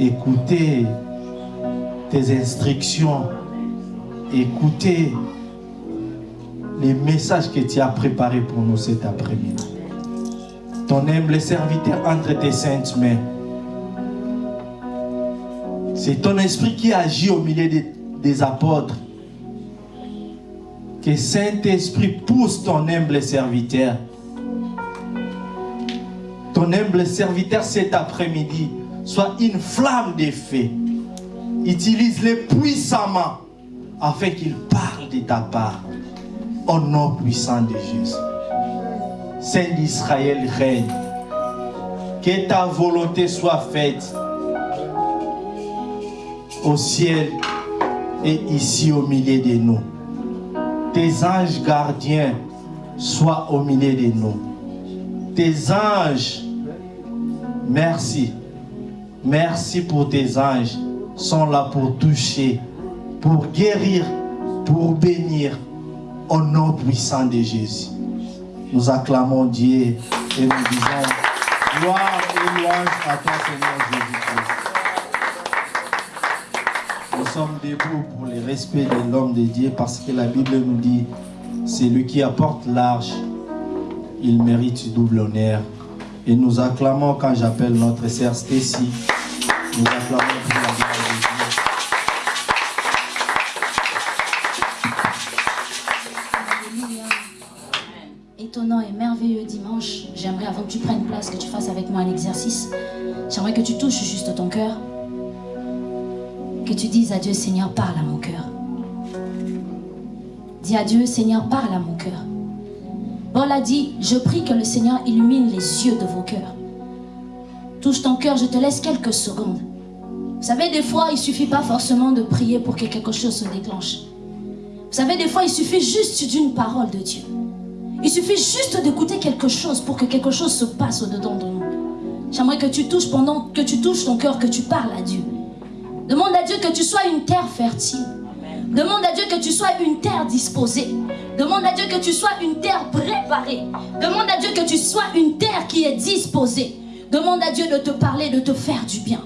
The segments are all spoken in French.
écouter tes instructions, écouter les messages que tu as préparés pour nous cet après-midi. Ton humble serviteur entre tes saintes mains. C'est ton esprit qui agit au milieu des, des apôtres. Que Saint-Esprit pousse ton humble serviteur. Ton humble serviteur cet après-midi soit une flamme de feu. Utilise-les puissamment afin qu'il parle de ta part. Au nom puissant de Jésus. Saint d'Israël règne. Que ta volonté soit faite au ciel et ici au milieu de nous. Tes anges gardiens soient au milieu de nous. Tes anges, merci. Merci pour tes anges, sont là pour toucher, pour guérir, pour bénir, au nom puissant de Jésus. Nous acclamons Dieu et nous disons gloire et louange à toi Seigneur Jésus-Christ. Nous sommes debout pour le respect de l'homme de Dieu parce que la Bible nous dit c'est lui qui apporte l'arche, il mérite double honneur. Et nous acclamons quand j'appelle notre sœur Stacy. Nous acclamons pour la. Étonnant et merveilleux dimanche. J'aimerais, avant que tu prennes place, que tu fasses avec moi un exercice. J'aimerais que tu touches juste ton cœur. Que tu dises à Dieu, Seigneur, parle à mon cœur. Dis à Dieu, Seigneur, parle à mon cœur. Paul a dit, je prie que le Seigneur illumine les yeux de vos cœurs. Touche ton cœur, je te laisse quelques secondes. Vous savez, des fois, il suffit pas forcément de prier pour que quelque chose se déclenche. Vous savez, des fois, il suffit juste d'une parole de Dieu. Il suffit juste d'écouter quelque chose pour que quelque chose se passe au-dedans de nous. J'aimerais que tu touches pendant que tu touches ton cœur, que tu parles à Dieu. Demande à Dieu que tu sois une terre fertile. Demande à Dieu que tu sois une terre disposée. Demande à Dieu que tu sois une terre préparée. Demande à Dieu que tu sois une terre qui est disposée. Demande à Dieu de te parler, de te faire du bien.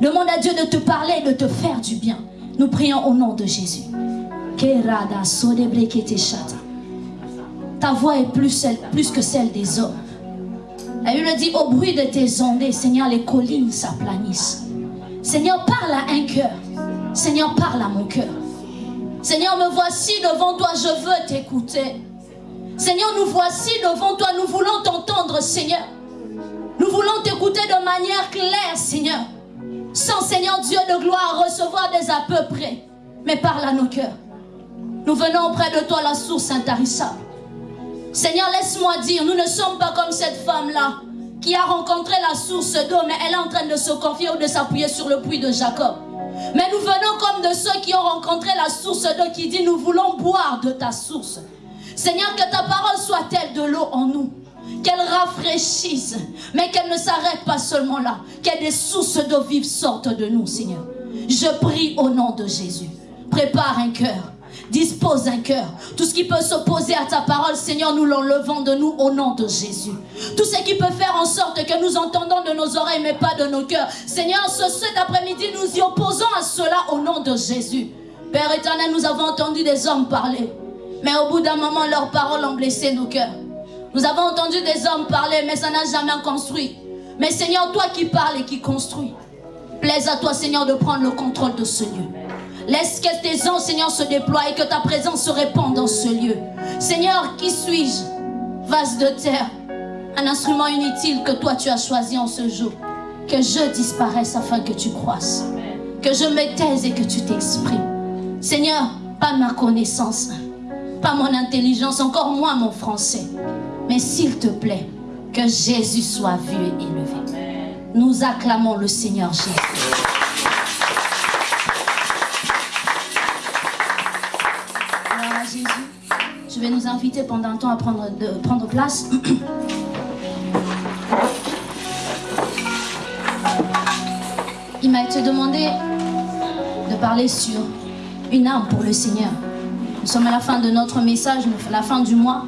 Demande à Dieu de te parler, de te faire du bien. Nous prions au nom de Jésus. Ta voix est plus que celle des hommes. La Bible dit, au bruit de tes ondées, Seigneur, les collines s'aplanissent. Seigneur, parle à un cœur. Seigneur, parle à mon cœur. Seigneur, me voici devant toi, je veux t'écouter. Seigneur, nous voici devant toi, nous voulons t'entendre, Seigneur. Nous voulons t'écouter de manière claire, Seigneur. Sans, Seigneur Dieu de gloire, recevoir des à peu près. Mais parle à nos cœurs. Nous venons auprès de toi, la source intarissable. Seigneur, laisse-moi dire, nous ne sommes pas comme cette femme-là qui a rencontré la source d'eau, mais elle est en train de se confier ou de s'appuyer sur le puits de Jacob. Mais nous venons comme de ceux qui ont rencontré la source d'eau qui dit, nous voulons boire de ta source. Seigneur, que ta parole soit telle de l'eau en nous. Qu'elle rafraîchisse, mais qu'elle ne s'arrête pas seulement là. Que des sources d'eau vive sortent de nous, Seigneur. Je prie au nom de Jésus. Prépare un cœur. Dispose un cœur. Tout ce qui peut s'opposer à ta parole, Seigneur, nous l'enlevons de nous au nom de Jésus. Tout ce qui peut faire en sorte que nous entendons de nos oreilles, mais pas de nos cœurs. Seigneur, ce, cet après-midi, nous y opposons à cela au nom de Jésus. Père éternel, nous avons entendu des hommes parler. Mais au bout d'un moment, leurs paroles ont blessé nos cœurs. Nous avons entendu des hommes parler, mais ça n'a jamais construit. Mais Seigneur, toi qui parles et qui construis, plaise à toi, Seigneur, de prendre le contrôle de ce lieu. Laisse que tes anges, Seigneur, se déploient et que ta présence se répande dans ce lieu. Seigneur, qui suis-je? Vase de terre, un instrument inutile que toi tu as choisi en ce jour. Que je disparaisse afin que tu croisses. Que je me taise et que tu t'exprimes. Seigneur, pas ma connaissance, pas mon intelligence, encore moins mon français. Mais s'il te plaît, que Jésus soit vu et élevé. Nous acclamons le Seigneur Jésus. Je vais nous inviter pendant un temps à prendre, prendre place. Il m'a été demandé de parler sur une âme pour le Seigneur. Nous sommes à la fin de notre message, la fin du mois.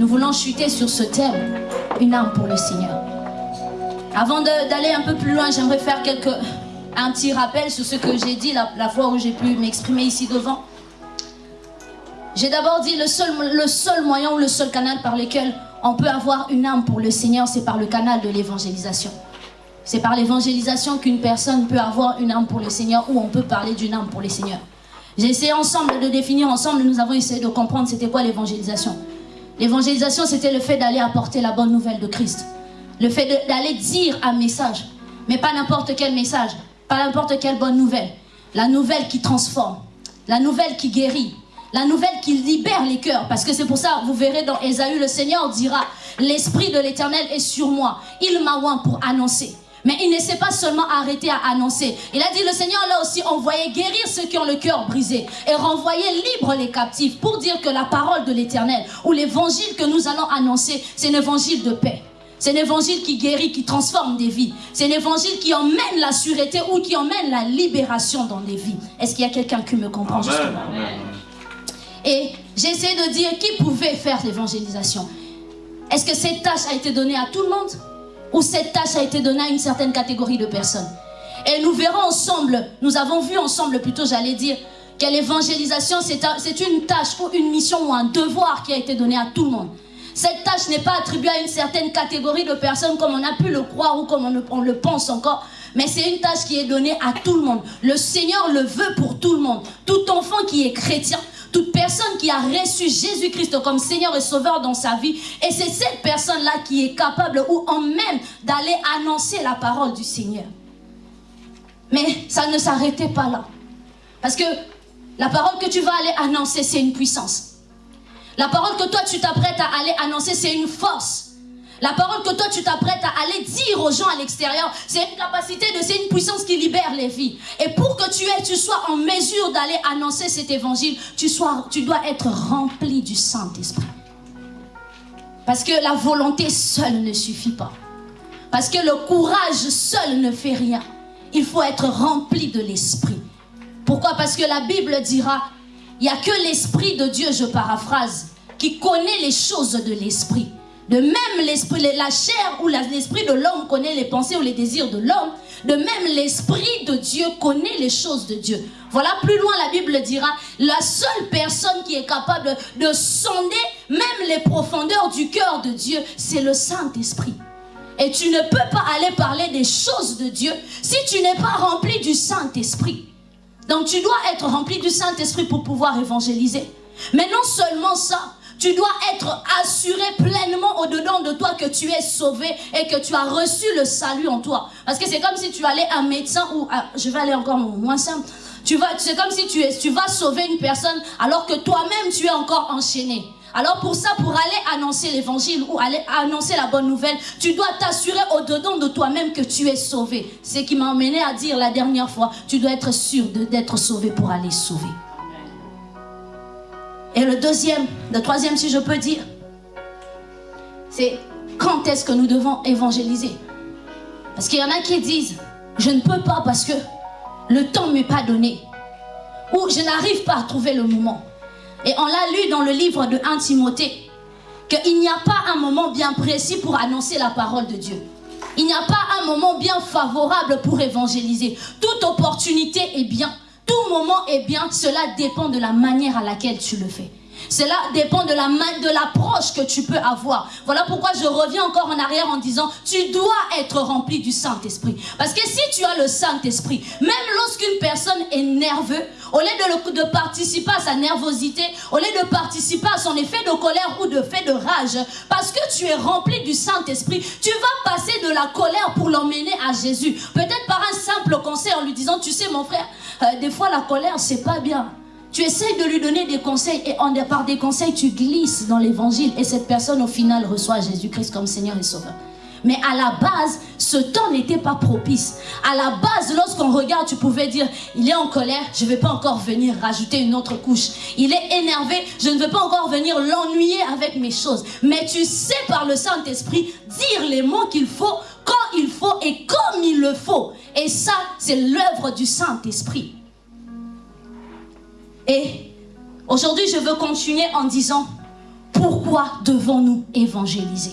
Nous voulons chuter sur ce thème, une âme pour le Seigneur. Avant d'aller un peu plus loin, j'aimerais faire quelques un petit rappel sur ce que j'ai dit la, la fois où j'ai pu m'exprimer ici devant. J'ai d'abord dit le seul, moyen ou le seul canal par lequel on peut avoir une âme pour le Seigneur, c'est par le canal de l'évangélisation. C'est par l'évangélisation qu'une personne peut avoir une âme pour le Seigneur ou on peut parler d'une âme pour le Seigneur. J'ai essayé ensemble de définir ensemble, nous avons essayé de comprendre c'était quoi l'évangélisation. L'évangélisation, c'était le fait d'aller apporter la bonne nouvelle de Christ. Le fait d'aller dire un message. Mais pas n'importe quel message. Pas n'importe quelle bonne nouvelle. La nouvelle qui transforme. La nouvelle qui guérit. La nouvelle qui libère les cœurs. Parce que c'est pour ça, vous verrez dans Ésaü, le Seigneur dira, l'Esprit de l'Éternel est sur moi. Il m'a oint pour annoncer. Mais il ne s'est pas seulement arrêté à annoncer. Il a dit, le Seigneur l'a aussi envoyé guérir ceux qui ont le cœur brisé et renvoyer libre les captifs pour dire que la parole de l'éternel ou l'évangile que nous allons annoncer, c'est un évangile de paix. C'est un évangile qui guérit, qui transforme des vies. C'est un évangile qui emmène la sûreté ou qui emmène la libération dans des vies. Est-ce qu'il y a quelqu'un qui me comprend justement? Et j'ai essayé de dire qui pouvait faire l'évangélisation. Est-ce que cette tâche a été donnée à tout le monde où cette tâche a été donnée à une certaine catégorie de personnes? Et nous verrons ensemble, nous avons vu ensemble plutôt, j'allais dire, que l'évangélisation, c'est une tâche ou une mission ou un devoir qui a été donné à tout le monde. Cette tâche n'est pas attribuée à une certaine catégorie de personnes comme on a pu le croire ou comme on, on le pense encore, mais c'est une tâche qui est donnée à tout le monde. Le Seigneur le veut pour tout le monde. Tout enfant qui est chrétien, toute personne qui a reçu Jésus-Christ comme Seigneur et Sauveur dans sa vie. Et c'est cette personne-là qui est capable ou en même d'aller annoncer la parole du Seigneur. Mais ça ne s'arrêtait pas là. Parce que la parole que tu vas aller annoncer, c'est une puissance. La parole que toi tu t'apprêtes à aller annoncer, c'est une force. La parole que toi tu t'apprêtes à aller dire aux gens à l'extérieur, c'est une capacité de, c'est une puissance qui libère les vies. Et pour que tu sois en mesure d'aller annoncer cet évangile, tu dois être rempli du Saint-Esprit. Parce que la volonté seule ne suffit pas. Parce que le courage seul ne fait rien. Il faut être rempli de l'Esprit. Pourquoi? Parce que la Bible dira, il n'y a que l'Esprit de Dieu, je paraphrase, qui connaît les choses de l'Esprit. De même, l'esprit, la chair ou l'esprit de l'homme connaît les pensées ou les désirs de l'homme. De même, l'esprit de Dieu connaît les choses de Dieu. Voilà, plus loin, la Bible dira, la seule personne qui est capable de sonder même les profondeurs du cœur de Dieu, c'est le Saint-Esprit. Et tu ne peux pas aller parler des choses de Dieu si tu n'es pas rempli du Saint-Esprit. Donc tu dois être rempli du Saint-Esprit pour pouvoir évangéliser. Mais non seulement ça, tu dois être assuré pleinement au-dedans de toi que tu es sauvé et que tu as reçu le salut en toi. Parce que c'est comme si tu allais à un médecin ou je vais aller encore moins simple. Tu vas, c'est comme si tu, es, tu vas sauver une personne alors que toi-même tu es encore enchaîné. Alors pour ça, pour aller annoncer l'évangile ou aller annoncer la bonne nouvelle, tu dois t'assurer au-dedans de toi-même que tu es sauvé. Ce qui m'a emmené à dire la dernière fois, tu dois être sûr d'être sauvé pour aller sauver. Et le deuxième, le troisième si je peux dire, c'est quand est-ce que nous devons évangéliser? Parce qu'il y en a qui disent, je ne peux pas parce que le temps ne m'est pas donné. Ou je n'arrive pas à trouver le moment. Et on l'a lu dans le livre de 1 Timothée, qu'il n'y a pas un moment bien précis pour annoncer la parole de Dieu. Il n'y a pas un moment bien favorable pour évangéliser. Toute opportunité est bien tout moment est bien, cela dépend de la manière à laquelle tu le fais. Cela dépend de la de l'approche que tu peux avoir. Voilà pourquoi je reviens encore en arrière en disant, tu dois être rempli du Saint-Esprit. Parce que si tu as le Saint-Esprit, même lorsqu'une personne est nerveuse, au lieu de, de, participer à sa nervosité, au lieu de participer à son effet de colère ou de fait de rage, parce que tu es rempli du Saint-Esprit, tu vas passer de la colère pour l'emmener à Jésus. Peut-être par un simple conseil en lui disant, tu sais mon frère, euh, des fois la colère c'est pas bien. Tu essayes de lui donner des conseils et en, par des conseils, tu glisses dans l'évangile et cette personne au final reçoit Jésus-Christ comme Seigneur et Sauveur. Mais à la base, ce temps n'était pas propice. À la base, lorsqu'on regarde, tu pouvais dire, il est en colère, je ne vais pas encore venir rajouter une autre couche. Il est énervé, je ne veux pas encore venir l'ennuyer avec mes choses. Mais tu sais par le Saint-Esprit dire les mots qu'il faut, quand il faut et comme il le faut. Et ça, c'est l'œuvre du Saint-Esprit. Et aujourd'hui, je veux continuer en disant, pourquoi devons-nous évangéliser?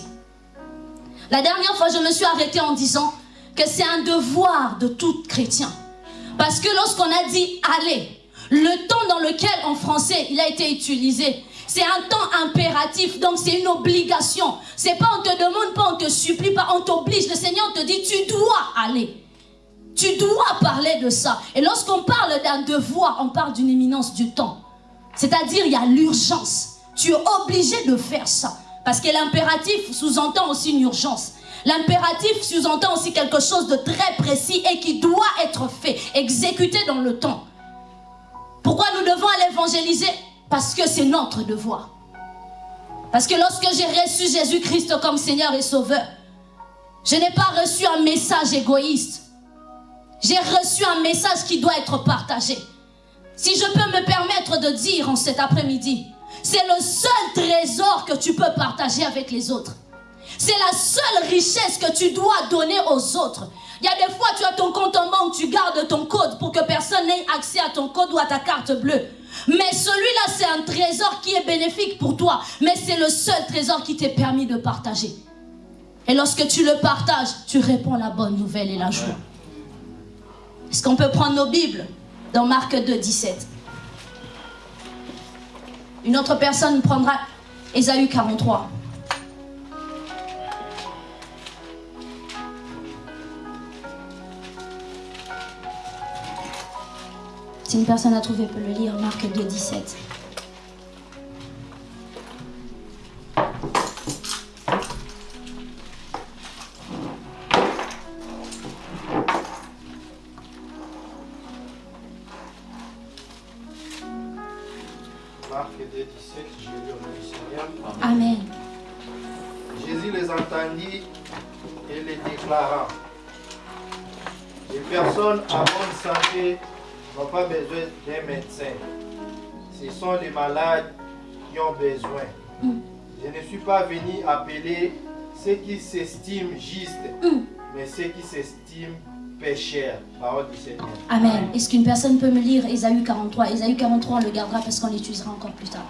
La dernière fois, je me suis arrêtée en disant que c'est un devoir de tout chrétien Parce que lorsqu'on a dit aller, le temps dans lequel en français il a été utilisé, c'est un temps impératif, donc c'est une obligation. C'est pas on te demande pas, on te supplie pas, on t'oblige. Le Seigneur te dit tu dois aller. Tu dois parler de ça. Et lorsqu'on parle d'un devoir, on parle d'une éminence du temps. C'est-à-dire il y a l'urgence. Tu es obligé de faire ça. Parce que l'impératif sous-entend aussi une urgence. L'impératif sous-entend aussi quelque chose de très précis et qui doit être fait, exécuté dans le temps. Pourquoi nous devons aller évangéliser? Parce que c'est notre devoir. Parce que lorsque j'ai reçu Jésus-Christ comme Seigneur et Sauveur, je n'ai pas reçu un message égoïste. J'ai reçu un message qui doit être partagé. Si je peux me permettre de dire en cet après-midi, c'est le seul trésor que tu peux partager avec les autres. C'est la seule richesse que tu dois donner aux autres. Il y a des fois, tu as ton compte en banque, tu gardes ton code pour que personne n'ait accès à ton code ou à ta carte bleue. Mais celui-là, c'est un trésor qui est bénéfique pour toi. Mais c'est le seul trésor qui t'est permis de partager. Et lorsque tu le partages, tu réponds la bonne nouvelle et la joie. Est-ce qu'on peut prendre nos Bibles dans Marc 2, 17 Une autre personne prendra Ésaü 43. Si une personne a trouvé peut le lire, Marc 2, 17. Marc 2, 17, j'ai lu au nom du Seigneur. Amen. Jésus les entendit et les déclara. Les personnes à bonne santé n'ont pas besoin d'un médecin. Ce sont les malades qui ont besoin. Mm. Je ne suis pas venu appeler ceux qui s'estiment justes, Mm. mais ceux qui s'estiment pécheurs. Parole du Seigneur. Amen. Est-ce qu'une personne peut me lire Ésaü 43 Ésaü 43, on le gardera parce qu'on l'utilisera encore plus tard.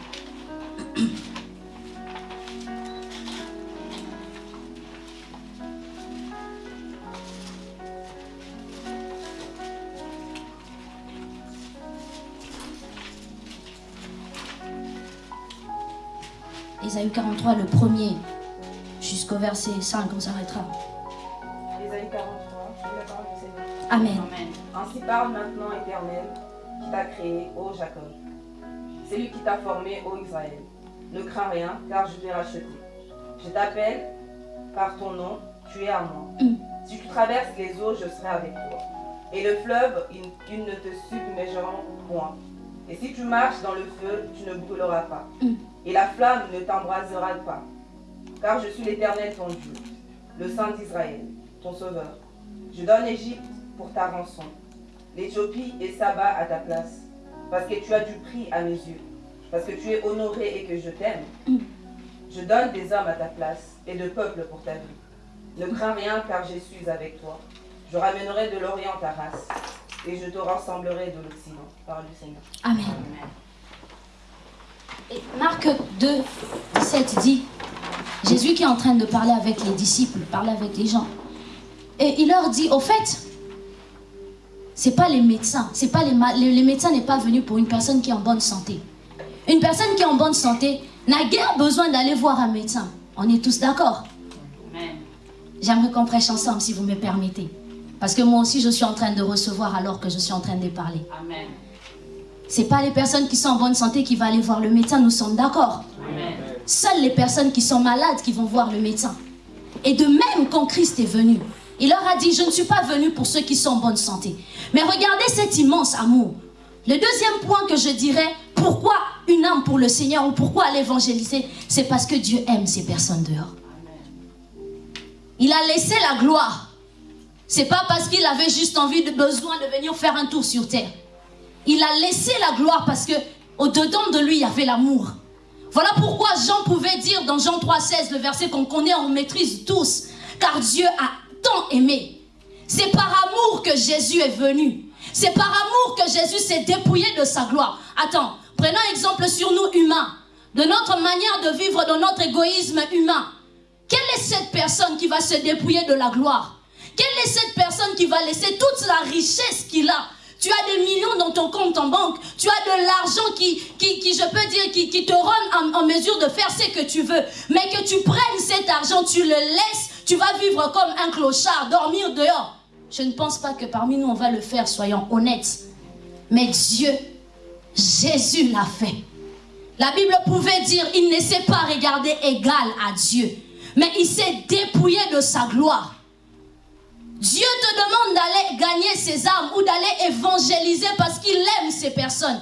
Ésaü 43, le premier, jusqu'au verset 5, on s'arrêtera. Ésaïe 43, Amen. Ainsi parle maintenant Éternel, qui t'a créé, ô Jacob. C'est lui qui t'a formé, ô Israël. Ne crains rien, car je t'ai racheté. Je t'appelle par ton nom, tu es à moi. Mm. Si tu traverses les eaux, je serai avec toi. Et le fleuve, ils, ils ne te submergeront point. Et si tu marches dans le feu, tu ne brûleras pas. Mm. Et la flamme ne t'embrasera pas. Car je suis l'Éternel ton Dieu, le Saint d'Israël, ton Sauveur. Je donne Égypte pour ta rançon, l'Éthiopie et Saba à ta place, parce que tu as du prix à mes yeux, parce que tu es honoré et que je t'aime. Je donne des hommes à ta place et de peuples pour ta vie. Ne crains rien car je suis avec toi. Je ramènerai de l'Orient ta race et je te rassemblerai de l'Occident. Parole du Seigneur. Amen. Et Marc 2, 17 dit, Jésus qui est en train de parler avec les disciples, parler avec les gens. Et il leur dit, au fait, c'est pas les médecins, c'est pas les, les, les médecins n'est pas venu pour une personne qui est en bonne santé. Une personne qui est en bonne santé n'a guère besoin d'aller voir un médecin. On est tous d'accord. J'aimerais qu'on prêche ensemble si vous me permettez. Parce que moi aussi je suis en train de recevoir alors que je suis en train de parler. Amen. C'est pas les personnes qui sont en bonne santé qui vont aller voir le médecin, nous sommes d'accord. Seules les personnes qui sont malades qui vont voir le médecin. Et de même quand Christ est venu, il leur a dit, je ne suis pas venu pour ceux qui sont en bonne santé. Mais regardez cet immense amour. Le deuxième point que je dirais, pourquoi une âme pour le Seigneur ou pourquoi aller évangéliser, c'est parce que Dieu aime ces personnes dehors. Il a laissé la gloire. C'est pas parce qu'il avait juste envie de besoin de venir faire un tour sur terre. Il a laissé la gloire parce que au dedans de lui il y avait l'amour. Voilà pourquoi Jean pouvait dire dans Jean 3,16, le verset qu'on connaît, on maîtrise tous, car Dieu a aimé. C'est par amour que Jésus est venu. C'est par amour que Jésus s'est dépouillé de sa gloire. Attends, prenons exemple sur nous humains, de notre manière de vivre, de notre égoïsme humain. Quelle est cette personne qui va se dépouiller de la gloire? Quelle est cette personne qui va laisser toute la richesse qu'il a? Tu as des millions dans ton compte en banque, tu as de l'argent qui, qui, je peux dire, qui, qui te rend en, mesure de faire ce que tu veux, mais que tu prennes cet argent, tu le laisses, tu vas vivre comme un clochard, dormir dehors. Je ne pense pas que parmi nous on va le faire, soyons honnêtes. Mais Dieu, Jésus l'a fait. La Bible pouvait dire, il ne s'est pas regardé égal à Dieu, mais il s'est dépouillé de sa gloire. Dieu te demande d'aller gagner ses âmes ou d'aller évangéliser parce qu'il aime ces personnes.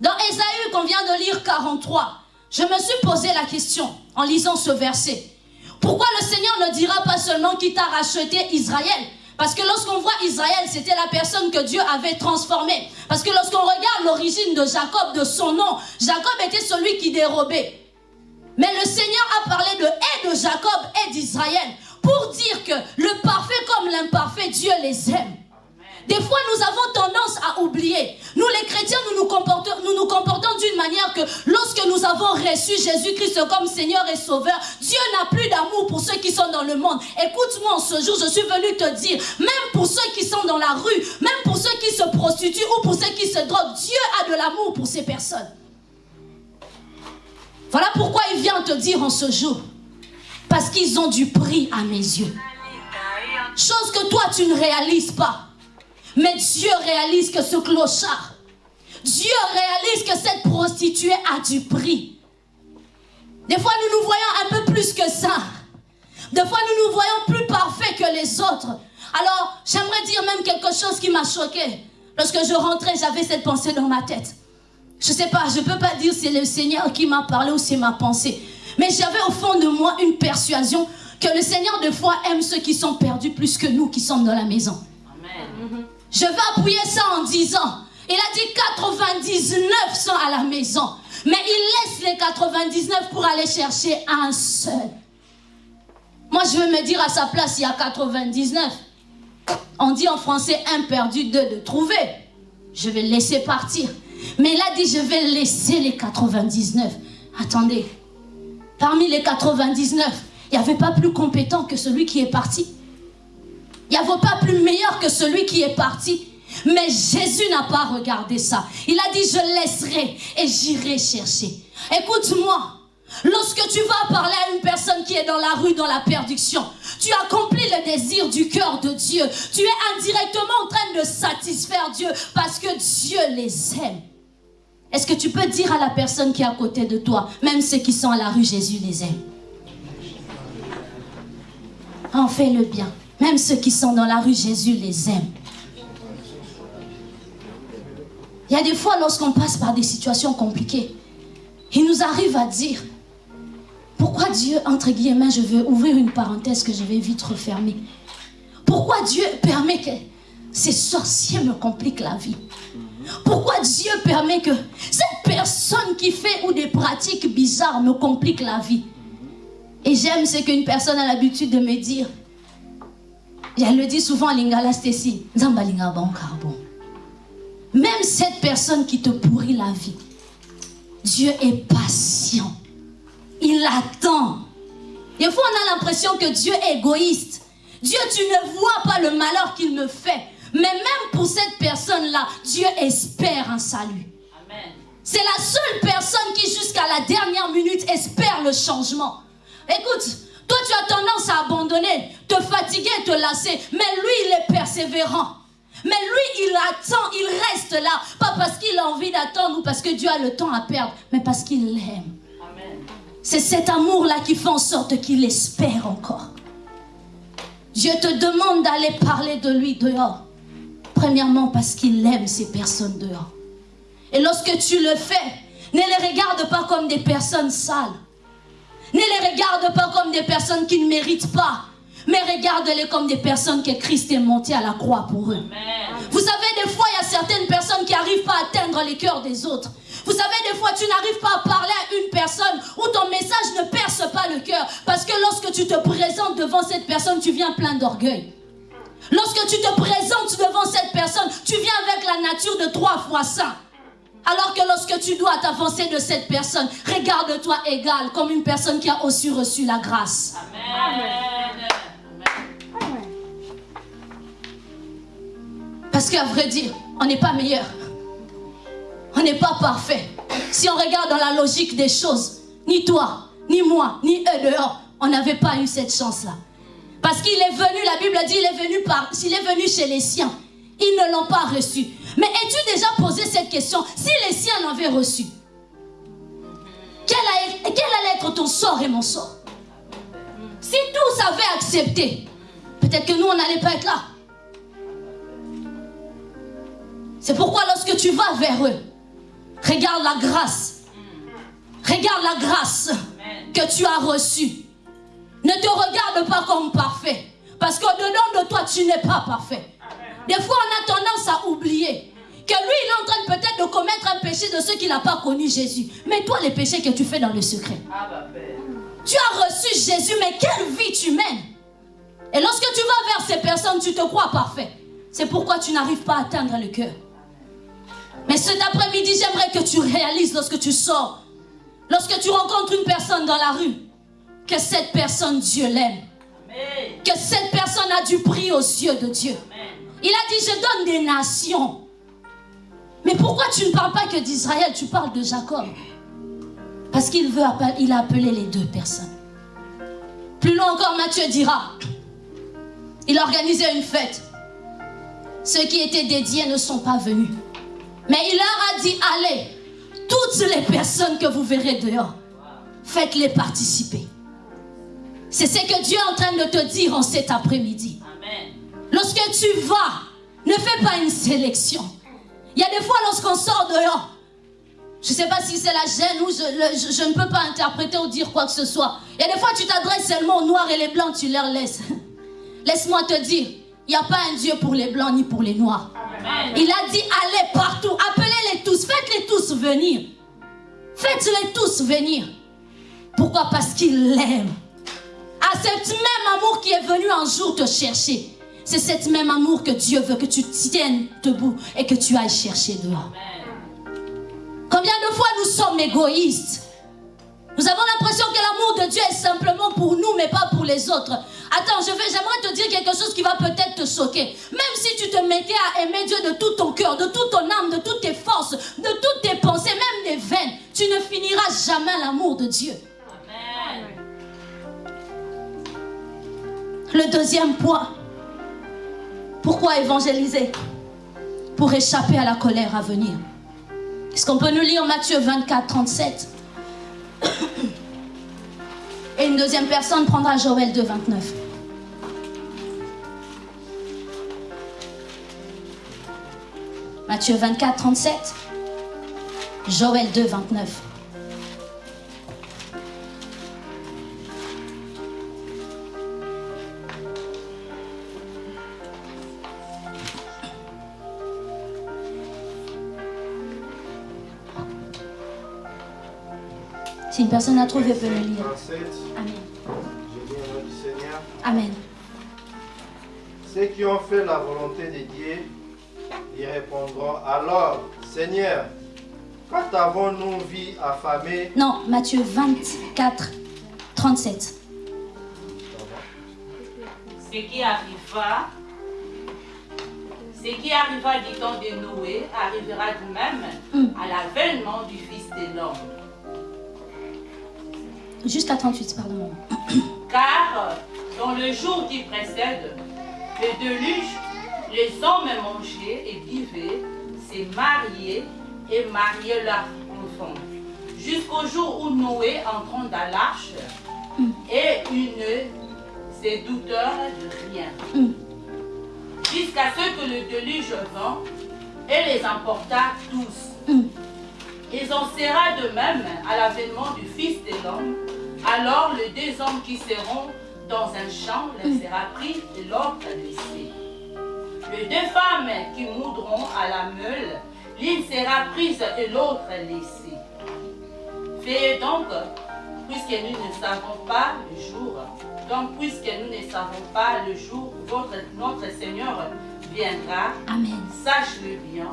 Dans Ésaïe qu'on vient de lire 43, je me suis posé la question en lisant ce verset. Pourquoi le Seigneur ne dira pas seulement qu'il t'a racheté Israël? Parce que lorsqu'on voit Israël, c'était la personne que Dieu avait transformée. Parce que lorsqu'on regarde l'origine de Jacob, de son nom, Jacob était celui qui dérobait. Mais le Seigneur a parlé de et de Jacob et d'Israël pour dire que le parfait comme l'imparfait, Dieu les aime. Des fois, nous avons tendance à oublier. Nous, les chrétiens, nous nous comportons, d'une manière que lorsque nous avons reçu Jésus-Christ comme Seigneur et Sauveur, Dieu n'a plus d'amour pour ceux qui sont dans le monde. Écoute-moi, en ce jour, je suis venu te dire, même pour ceux qui sont dans la rue, même pour ceux qui se prostituent ou pour ceux qui se droguent, Dieu a de l'amour pour ces personnes. Voilà pourquoi il vient te dire en ce jour, parce qu'ils ont du prix à mes yeux. Chose que toi, tu ne réalises pas. Mais Dieu réalise que ce clochard, Dieu réalise que cette prostituée a du prix. Des fois, nous nous voyons un peu plus que ça. Des fois, nous nous voyons plus parfaits que les autres. Alors, j'aimerais dire même quelque chose qui m'a choqué. Lorsque je rentrais, j'avais cette pensée dans ma tête. Je ne sais pas, je ne peux pas dire c'est le Seigneur qui m'a parlé ou c'est ma pensée. Mais j'avais au fond de moi une persuasion que le Seigneur de foi aime ceux qui sont perdus plus que nous qui sommes dans la maison. Amen. Je vais appuyer ça en disant, il a dit 99 sont à la maison. Mais il laisse les 99 pour aller chercher un seul. Moi, je veux me dire à sa place, il y a 99. On dit en français un perdu, deux de trouver. Je vais laisser partir. Mais il a dit, je vais laisser les 99. Attendez, parmi les 99, il n'y avait pas plus compétent que celui qui est parti. Il n'y avait pas plus meilleur que celui qui est parti. Mais Jésus n'a pas regardé ça. Il a dit, je laisserai et j'irai chercher. Écoute-moi, lorsque tu vas parler à une personne qui est dans la rue, dans la perdition, tu accomplis le désir du cœur de Dieu. Tu es indirectement en train de satisfaire Dieu parce que Dieu les aime. Est-ce que tu peux dire à la personne qui est à côté de toi, même ceux qui sont à la rue, Jésus les aime? En fais le bien. Même ceux qui sont dans la rue, Jésus les aime. Il y a des fois, lorsqu'on passe par des situations compliquées, il nous arrive à dire, pourquoi Dieu, entre guillemets, je veux ouvrir une parenthèse que je vais vite refermer. Pourquoi Dieu permet que ces sorciers me compliquent la vie? Pourquoi Dieu permet que cette personne qui fait ou des pratiques bizarres me complique la vie? Et j'aime ce qu'une personne a l'habitude de me dire. Elle le dit souvent Lingala Stacy. Même cette personne qui te pourrit la vie, Dieu est patient. Il attend. Des fois, on a l'impression que Dieu est égoïste. Dieu, tu ne vois pas le malheur qu'il me fait. Mais même pour cette personne-là, Dieu espère un salut. C'est la seule personne qui, jusqu'à la dernière minute, espère le changement. Écoute, toi, tu as tendance à abandonner, te fatiguer, te lasser. Mais lui, il est persévérant. Mais lui, il attend, il reste là. Pas parce qu'il a envie d'attendre ou parce que Dieu a le temps à perdre, mais parce qu'il l'aime. C'est cet amour-là qui fait en sorte qu'il espère encore. Dieu te demande d'aller parler de lui dehors. Premièrement, parce qu'il aime ces personnes dehors. Et lorsque tu le fais, ne les regarde pas comme des personnes sales. Ne les regarde pas comme des personnes qui ne méritent pas. Mais regarde-les comme des personnes que Christ est monté à la croix pour eux. Vous savez, des fois, il y a certaines personnes qui n'arrivent pas à atteindre les cœurs des autres. Vous savez, des fois, tu n'arrives pas à parler à une personne où ton message ne perce pas le cœur. Parce que lorsque tu te présentes devant cette personne, tu viens plein d'orgueil. Lorsque tu te présentes devant cette personne, tu viens avec la nature de trois fois saint. Alors que lorsque tu dois t'avancer de cette personne, regarde-toi égal comme une personne qui a aussi reçu la grâce. Amen. Parce qu'à vrai dire, on n'est pas meilleur. On n'est pas parfait. Si on regarde dans la logique des choses, ni toi, ni moi, ni eux dehors, on n'avait pas eu cette chance-là. Parce qu'il est venu, la Bible dit, il est venu par, s'il est venu chez les siens, ils ne l'ont pas reçu. Mais es-tu déjà posé cette question Si les siens l'avaient reçu, quel, allait être ton sort et mon sort? Si tous avaient accepté, peut-être que nous, on n'allait pas être là. C'est pourquoi lorsque tu vas vers eux, regarde la grâce. Regarde la grâce que tu as reçue. Ne te regarde pas comme parfait. Parce qu'au-dedans de toi, tu n'es pas parfait. Des fois, on a tendance à oublier que lui, il est en train peut-être de commettre un péché de ceux qui n'ont pas connu Jésus. Mais toi, les péchés que tu fais dans le secret. Tu as reçu Jésus, mais quelle vie tu mènes? Et lorsque tu vas vers ces personnes, tu te crois parfait. C'est pourquoi tu n'arrives pas à atteindre le cœur. Mais cet après-midi, j'aimerais que tu réalises lorsque tu sors, lorsque tu rencontres une personne dans la rue, que cette personne, Dieu l'aime. Que cette personne a du prix aux yeux de Dieu. Il a dit, je donne des nations. Mais pourquoi tu ne parles pas que d'Israël, tu parles de Jacob? Parce qu'il veut, il a appelé les deux personnes. Plus loin encore, Matthieu dira, il a organisé une fête. Ceux qui étaient dédiés ne sont pas venus. Mais il leur a dit, allez, toutes les personnes que vous verrez dehors, faites-les participer. C'est ce que Dieu est en train de te dire en cet après-midi. Lorsque tu vas, ne fais pas une sélection. Il y a des fois lorsqu'on sort dehors, je ne sais pas si c'est la gêne ou je, je, ne peux pas interpréter ou dire quoi que ce soit. Il y a des fois tu t'adresses seulement aux noirs et les blancs, tu leur laisses. Laisse-moi te dire, il n'y a pas un Dieu pour les blancs ni pour les noirs. Il a dit allez partout, appelez-les tous, faites-les tous venir. Faites-les tous venir. Pourquoi? Parce qu'il l'aime. À cet même amour qui est venu un jour te chercher. C'est cet même amour que Dieu veut que tu tiennes debout et que tu ailles chercher dehors. Combien de fois nous sommes égoïstes? Nous avons l'impression que l'amour de Dieu est simplement pour nous, mais pas pour les autres. Attends, je vais, j'aimerais te dire quelque chose qui va peut-être te choquer. Même si tu te mettais à aimer Dieu de tout ton cœur, de toute ton âme, de toutes tes forces, de toutes tes pensées, même des veines, tu ne finiras jamais l'amour de Dieu. Le deuxième point, pourquoi évangéliser Pour échapper à la colère à venir. Est-ce qu'on peut nous lire Matthieu 24, 37 Et une deuxième personne prendra Joël 2, 29. Matthieu 24, 37. Joël 2, 29. Si une personne a trouvé, peut le lire. Amen. Amen. Ceux qui ont fait la volonté de Dieu, ils répondront alors, Seigneur, quand avons-nous vu affamé Non, Matthieu 24, 37. Ce qui arriva, ce qui arriva du temps de Noé arrivera de même mm. à l'avènement du Fils de l'homme. Jusqu'à 38, pardon. Car dans le jour qui précède, le déluge, les hommes mangeaient et buvaient, se mariaient et mariaient leurs enfants. Jusqu'au jour où Noé entrant dans l'arche et une ses douteurs de rien. Jusqu'à ce que le déluge vint et les emporta tous. Ils en sera de même à l'avènement du Fils de l'homme alors les deux hommes qui seront dans un champ, l'un sera pris et l'autre laissé. Les deux femmes qui moudront à la meule, l'une sera prise et l'autre laissée. Faites donc, puisque nous ne savons pas le jour, donc puisque nous ne savons pas le jour où notre Seigneur viendra, sache-le bien,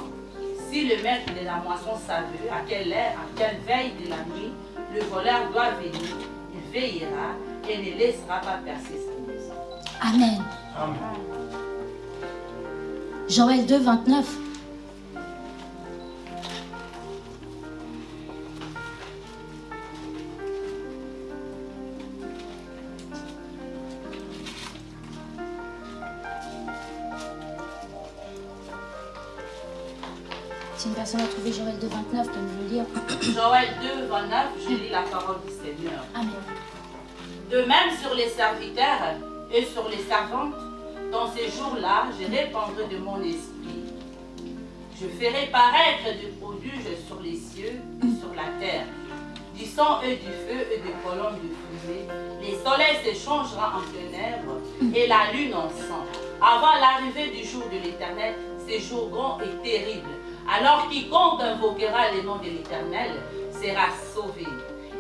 si le maître de la moisson savait à quelle heure, à quelle veille de la nuit, le voleur doit venir, veillera et ne laissera pas percer sa maison. Amen. Joël 2, 29. Si une personne a trouvé Joël 2, 29, peut nous le lire. Joël 2, 29, je lis la parole du Seigneur. Amen. De même sur les serviteurs et sur les servantes, dans ces jours-là, je répandrai de mon esprit. Je ferai paraître du prodige sur les cieux et sur la terre, du sang et du feu et des colonnes de fumée. Les soleils s'échangera en ténèbres et la lune en sang. Avant l'arrivée du jour de l'Éternel, ces jours grands et terribles. Alors quiconque invoquera le nom de l'Éternel sera sauvé.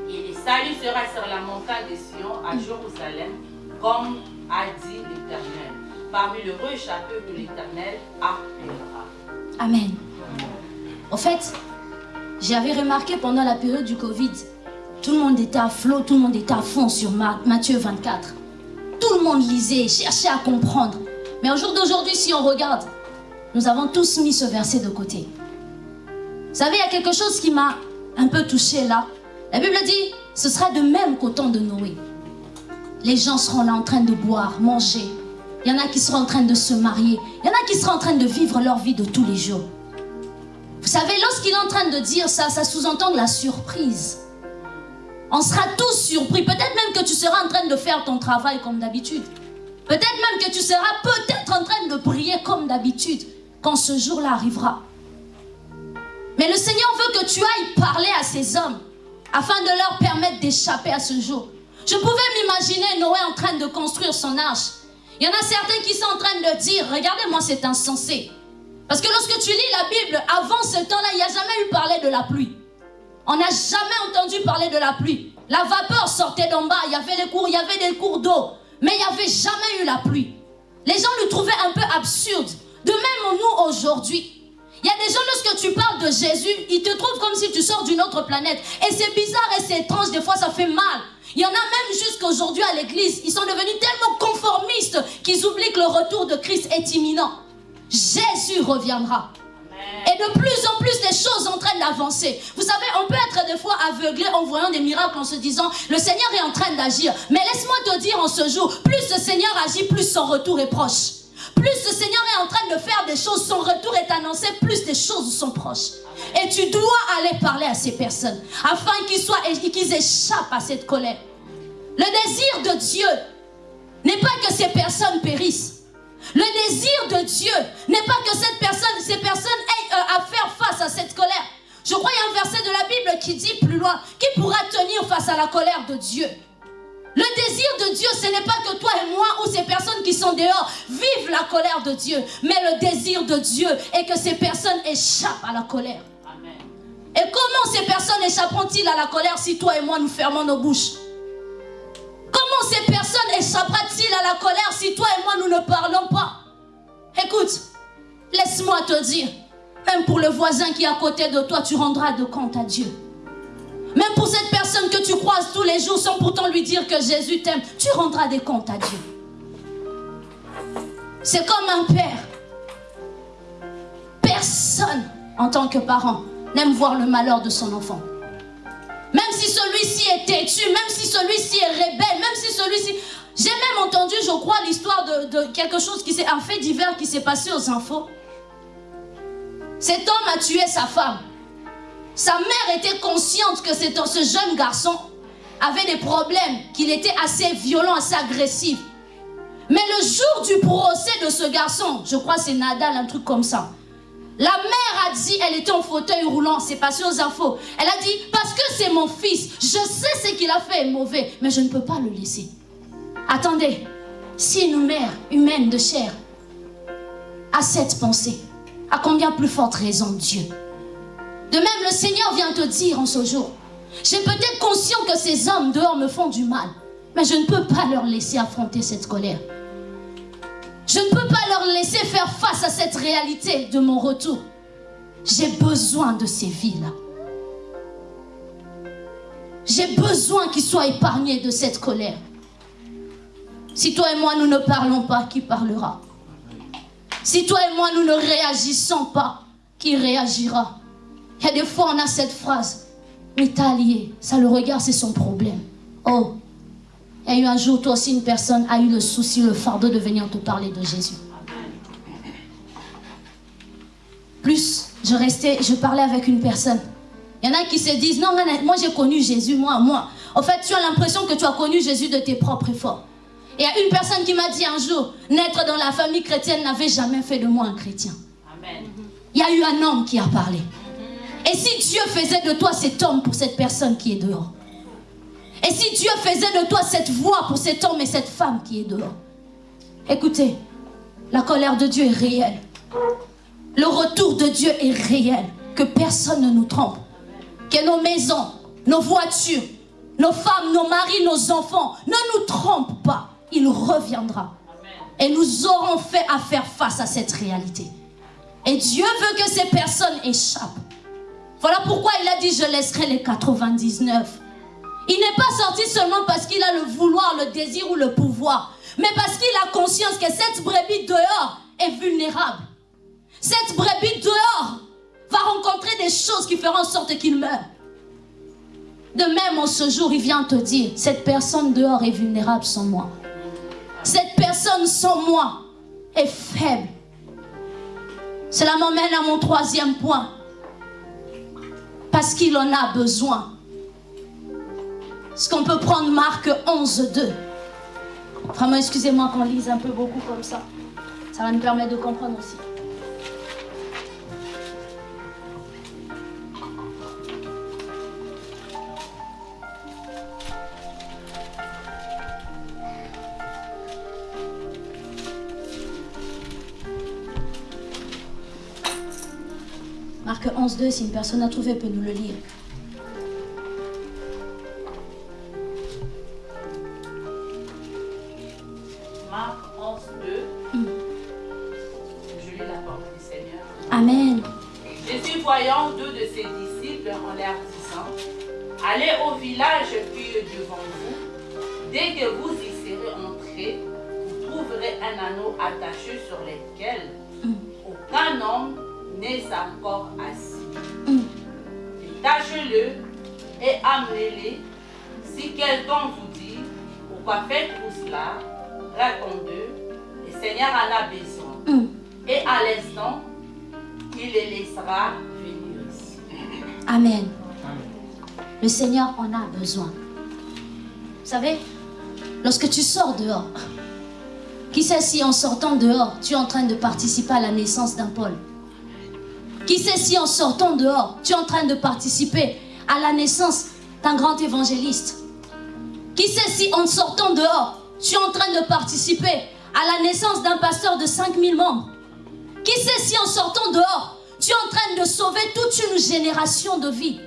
Et le salut sera sur la montagne de Sion à Jérusalem, comme a dit l'Éternel, parmi le château que l'Éternel appellera. Amen. En fait, j'avais remarqué pendant la période du Covid, tout le monde était à flot, tout le monde était à fond sur Ma- Matthieu 24. Tout le monde lisait, cherchait à comprendre. Mais au jour d'aujourd'hui, si on regarde, nous avons tous mis ce verset de côté. Vous savez, il y a quelque chose qui m'a un peu touché là. La Bible dit, ce sera de même qu'au temps de Noé. Les gens seront là en train de boire, manger. Il y en a qui seront en train de se marier. Il y en a qui seront en train de vivre leur vie de tous les jours. Vous savez, lorsqu'il est en train de dire ça, ça sous-entend la surprise. On sera tous surpris. Peut-être même que tu seras en train de faire ton travail comme d'habitude. Peut-être même que tu seras peut-être en train de prier comme d'habitude quand ce jour-là arrivera. Mais le Seigneur veut que tu ailles parler à ces hommes afin de leur permettre d'échapper à ce jour. Je pouvais m'imaginer Noé en train de construire son arche. Il y en a certains qui sont en train de dire, regardez-moi, c'est insensé. Parce que lorsque tu lis la Bible, avant ce temps-là, il n'y a jamais eu parler de la pluie. On n'a jamais entendu parler de la pluie. La vapeur sortait d'en bas, il y avait des cours, il y avait des cours d'eau, mais il n'y avait jamais eu la pluie. Les gens le trouvaient un peu absurde. De même, nous, aujourd'hui, il y a des gens, lorsque tu parles de Jésus, ils te trouvent comme si tu sors d'une autre planète. Et c'est bizarre et c'est étrange, des fois ça fait mal. Il y en a même jusqu'aujourd'hui à l'église, ils sont devenus tellement conformistes qu'ils oublient que le retour de Christ est imminent. Jésus reviendra. Et de plus en plus, les choses en train d'avancer. Vous savez, on peut être des fois aveuglé en voyant des miracles, en se disant, le Seigneur est en train d'agir. Mais laisse-moi te dire en ce jour, plus le Seigneur agit, plus son retour est proche. Plus le Seigneur est en train de faire des choses, son retour est annoncé, plus des choses sont proches. Et tu dois aller parler à ces personnes afin qu'ils soient qu'ils échappent à cette colère. Le désir de Dieu n'est pas que ces personnes périssent. Le désir de Dieu n'est pas que cette personne, ces personnes aient euh, à faire face à cette colère. Je crois qu'il y a un verset de la Bible qui dit plus loin, qui pourra tenir face à la colère de Dieu le désir de Dieu, ce n'est pas que toi et moi ou ces personnes qui sont dehors vivent la colère de Dieu. Mais le désir de Dieu est que ces personnes échappent à la colère. Amen. Et comment ces personnes échapperont-ils à la colère si toi et moi nous fermons nos bouches? Comment ces personnes échappera-t-il à la colère si toi et moi nous ne parlons pas? Écoute, laisse-moi te dire, même pour le voisin qui est à côté de toi, tu rendras de compte à Dieu. Même pour cette personne que tu croises tous les jours sans pourtant lui dire que Jésus t'aime, tu rendras des comptes à Dieu. C'est comme un père. Personne, en tant que parent, n'aime voir le malheur de son enfant. Même si celui-ci est têtu, même si celui-ci est rebelle, même si celui-ci... J'ai même entendu, je crois, l'histoire de, de quelque chose qui s'est... Un fait divers qui s'est passé aux infos. Cet homme a tué sa femme. Sa mère était consciente que ce jeune garçon avait des problèmes, qu'il était assez violent, assez agressif. Mais le jour du procès de ce garçon, je crois c'est Nadal, un truc comme ça. La mère a dit, elle était en fauteuil roulant, c'est passé aux infos. Elle a dit, parce que c'est mon fils, je sais ce qu'il a fait mauvais, mais je ne peux pas le laisser. Attendez, si une mère humaine de chair a cette pensée, à combien plus forte raison Dieu? De même, le Seigneur vient te dire en ce jour, j'ai peut-être conscient que ces hommes dehors me font du mal, mais je ne peux pas leur laisser affronter cette colère. Je ne peux pas leur laisser faire face à cette réalité de mon retour. J'ai besoin de ces vies-là. J'ai besoin qu'ils soient épargnés de cette colère. Si toi et moi nous ne parlons pas, qui parlera? Si toi et moi, nous ne réagissons pas, qui réagira? Il y a des fois, on a cette phrase. Mais t'as lié. Ça, le regard, c'est son problème. Oh, il y a eu un jour, toi aussi, une personne a eu le souci, le fardeau de venir te parler de Jésus. Plus, je restais, je parlais avec une personne. Il y en a qui se disent, non, moi j'ai connu Jésus, moi, moi. En fait, tu as l'impression que tu as connu Jésus de tes propres efforts. Et il y a une personne qui m'a dit un jour, naître dans la famille chrétienne n'avait jamais fait de moi un chrétien. Amen. Il y a eu un homme qui a parlé. Et si Dieu faisait de toi cet homme pour cette personne qui est dehors? Et si Dieu faisait de toi cette voix pour cet homme et cette femme qui est dehors? Écoutez, la colère de Dieu est réelle. Le retour de Dieu est réel. Que personne ne nous trompe. Que nos maisons, nos voitures, nos femmes, nos maris, nos enfants ne nous trompent pas. Il reviendra. Et nous aurons fait à faire face à cette réalité. Et Dieu veut que ces personnes échappent. Voilà pourquoi il a dit je laisserai les 99. Il n'est pas sorti seulement parce qu'il a le vouloir, le désir ou le pouvoir, mais parce qu'il a conscience que cette brebis dehors est vulnérable. Cette brebis dehors va rencontrer des choses qui feront en sorte qu'il meure. De même, en ce jour, il vient te dire, cette personne dehors est vulnérable sans moi. Cette personne sans moi est faible. Cela m'emmène à mon troisième point. Parce qu'il en a besoin. Est-ce qu'on peut prendre Marc 11, 2 Vraiment, excusez-moi qu'on lise un peu beaucoup comme ça. Ça va nous permettre de comprendre aussi. Marc 11, 2, si une personne a trouvé, peut nous le lire. Marc 11, 2. Mm. Je lis la parole du Seigneur. Amen. Jésus, voyant deux de ses disciples en l'air disant Allez au village puis devant vous. Dès que vous y serez entrés, vous trouverez un anneau attaché sur lequel mm. aucun homme n'est encore assis. Mm. Détachez-le et amenez-le. Si quelqu'un vous dit, pourquoi faites-vous cela? Répondez, le Seigneur en a besoin. Mm. Et à l'instant, il les laissera venir ici. Amen. Le Seigneur en a besoin. Vous savez, lorsque tu sors dehors, qui sait si en sortant dehors, tu es en train de participer à la naissance d'un Paul? Qui sait si en sortant dehors, tu es en train de participer à la naissance d'un grand évangéliste? Qui sait si en sortant dehors, tu es en train de participer à la naissance d'un pasteur de 5000 membres? Qui sait si en sortant dehors, tu es en train de sauver toute une génération de vies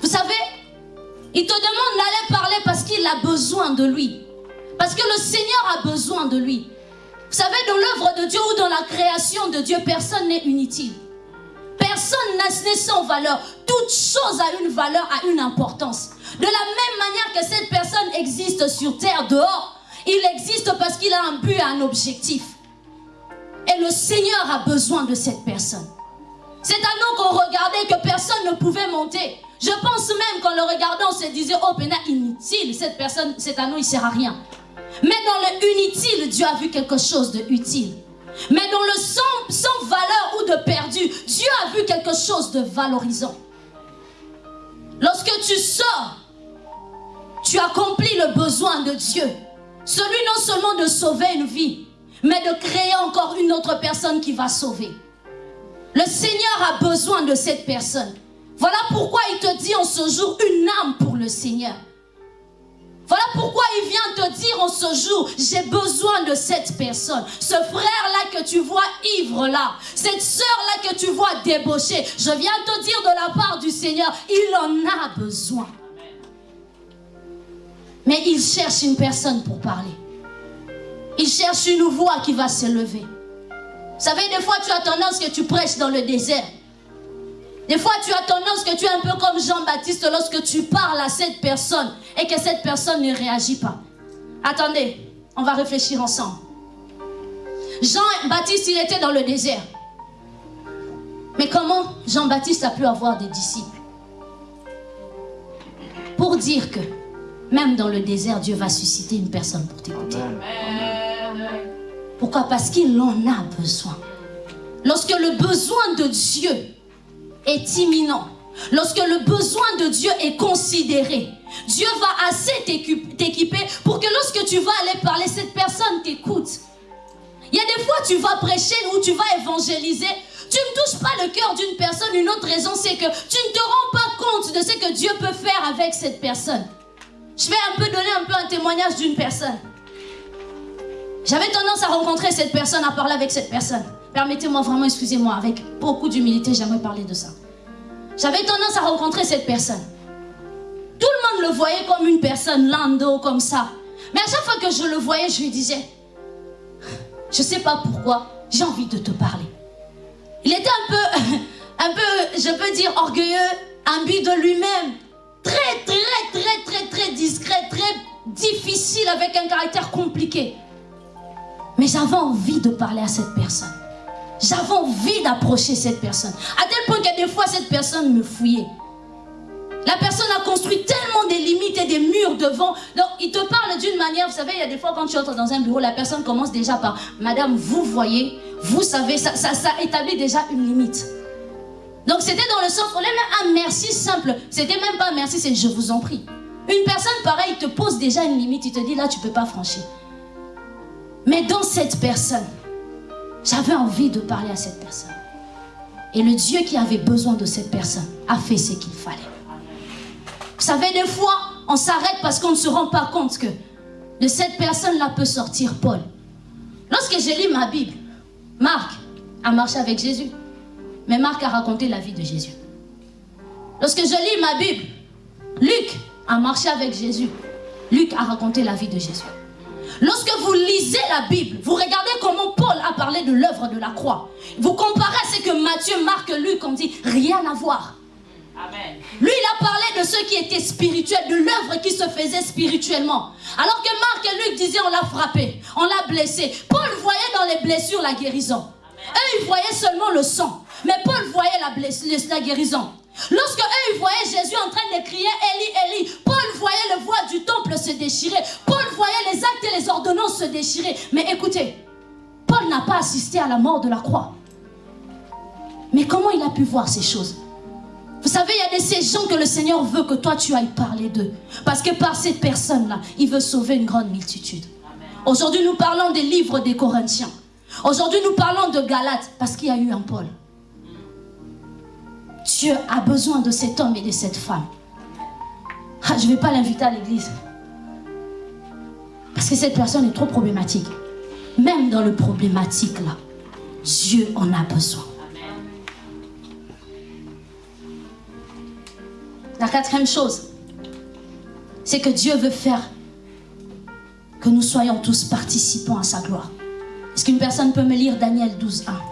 Vous savez, il te demande d'aller parler parce qu'il a besoin de lui. Parce que le Seigneur a besoin de lui. Vous savez, dans l'œuvre de Dieu ou dans la création de Dieu, personne n'est inutile. Personne n'est sans valeur. Toute chose a une valeur, a une importance. De la même manière que cette personne existe sur terre dehors, il existe parce qu'il a un but un objectif. Et le Seigneur a besoin de cette personne. C'est à nous qu'on regardait que personne ne pouvait monter. Je pense même qu'en le regardant, on se disait, oh, Pena, inutile, cette personne, cet anneau, il ne sert à rien. Mais dans le inutile, Dieu a vu quelque chose de utile. Mais dans le sans, sans valeur ou de perdu, Dieu a vu quelque chose de valorisant. Lorsque tu sors, tu accomplis le besoin de Dieu. Celui non seulement de sauver une vie, mais de créer encore une autre personne qui va sauver. Le Seigneur a besoin de cette personne. Voilà pourquoi il te dit en ce jour une âme pour le Seigneur. Voilà pourquoi il vient te dire en ce jour, j'ai besoin de cette personne. Ce frère-là que tu vois ivre là, cette sœur-là que tu vois débaucher, je viens te dire de la part du Seigneur, il en a besoin. Mais il cherche une personne pour parler. Il cherche une voix qui va se lever. Vous savez, des fois tu as tendance que tu prêches dans le désert. Des fois, tu as tendance que tu es un peu comme Jean-Baptiste lorsque tu parles à cette personne et que cette personne ne réagit pas. Attendez, on va réfléchir ensemble. Jean-Baptiste, il était dans le désert. Mais comment Jean-Baptiste a pu avoir des disciples? Pour dire que même dans le désert, Dieu va susciter une personne pour t'écouter. Pourquoi? Parce qu'il en a besoin. Lorsque le besoin de Dieu est imminent, lorsque le besoin de Dieu est considéré, Dieu va assez t'équiper pour que lorsque tu vas aller parler, cette personne t'écoute. Il y a des fois, tu vas prêcher ou tu vas évangéliser. Tu ne touches pas le cœur d'une personne. Une autre raison, c'est que tu ne te rends pas compte de ce que Dieu peut faire avec cette personne. Je vais un peu donner un peu un témoignage d'une personne. J'avais tendance à rencontrer cette personne, à parler avec cette personne. Permettez-moi vraiment, excusez-moi, avec beaucoup d'humilité, j'aimerais parler de ça. J'avais tendance à rencontrer cette personne. Tout le monde le voyait comme une personne lando, comme ça. Mais à chaque fois que je le voyais, je lui disais, je ne sais pas pourquoi, j'ai envie de te parler. Il était un peu, un peu, je peux dire, orgueilleux, imbu de lui-même. Très, très, très, très, très discret, très difficile, avec un caractère compliqué. Mais j'avais envie de parler à cette personne. J'avais envie d'approcher cette personne. À tel point que des fois, cette personne me fouillait. La personne a construit tellement des limites et des murs devant. Donc, il te parle d'une manière, vous savez, il y a des fois quand tu entres dans un bureau, la personne commence déjà par Madame, vous voyez, vous savez, ça, ça, établit déjà une limite. Donc, c'était dans le sens, on est un merci simple. C'était même pas un merci, c'est je vous en prie. Une personne pareille te pose déjà une limite, il te dit là, tu peux pas franchir. Mais dans cette personne, j'avais envie de parler à cette personne. Et le Dieu qui avait besoin de cette personne a fait ce qu'il fallait. Vous savez, des fois, on s'arrête parce qu'on ne se rend pas compte que de cette personne-là peut sortir Paul. Lorsque j'ai lu ma Bible, Marc a marché avec Jésus. Mais Marc a raconté la vie de Jésus. Lorsque je lis ma Bible, Luc a marché avec Jésus. Luc a raconté la vie de Jésus. Lorsque vous lisez la Bible, vous regardez comment Paul a parlé de l'œuvre de la croix. Vous comparez à ce que Matthieu, Marc, Luc ont dit, rien à voir. Amen. Lui, il a parlé de ce qui était spirituel, de l'œuvre qui se faisait spirituellement. Alors que Marc et Luc disaient, on l'a frappé, on l'a blessé. Paul voyait dans les blessures la guérison. Eux, ils voyaient seulement le sang. Mais Paul voyait la, blessure, la guérison. Lorsque eux, ils voyaient Jésus en train de crier Élie, Élie, Paul voyait le voile du temple se déchirer. Paul voyait les actes et les ordonnances se déchirer. Mais écoutez, Paul n'a pas assisté à la mort de la croix. Mais comment il a pu voir ces choses? Vous savez, il y a de ces gens que le Seigneur veut que toi tu ailles parler d'eux. Parce que par ces personnes-là, il veut sauver une grande multitude. Aujourd'hui, nous parlons des livres des Corinthiens. Aujourd'hui, nous parlons de Galates parce qu'il y a eu un Paul. Dieu a besoin de cet homme et de cette femme. Ah, je ne vais pas l'inviter à l'église. Parce que cette personne est trop problématique. Même dans le problématique là, Dieu en a besoin. La quatrième chose, c'est que Dieu veut faire que nous soyons tous participants à sa gloire. Est-ce qu'une personne peut me lire Daniel 12, 1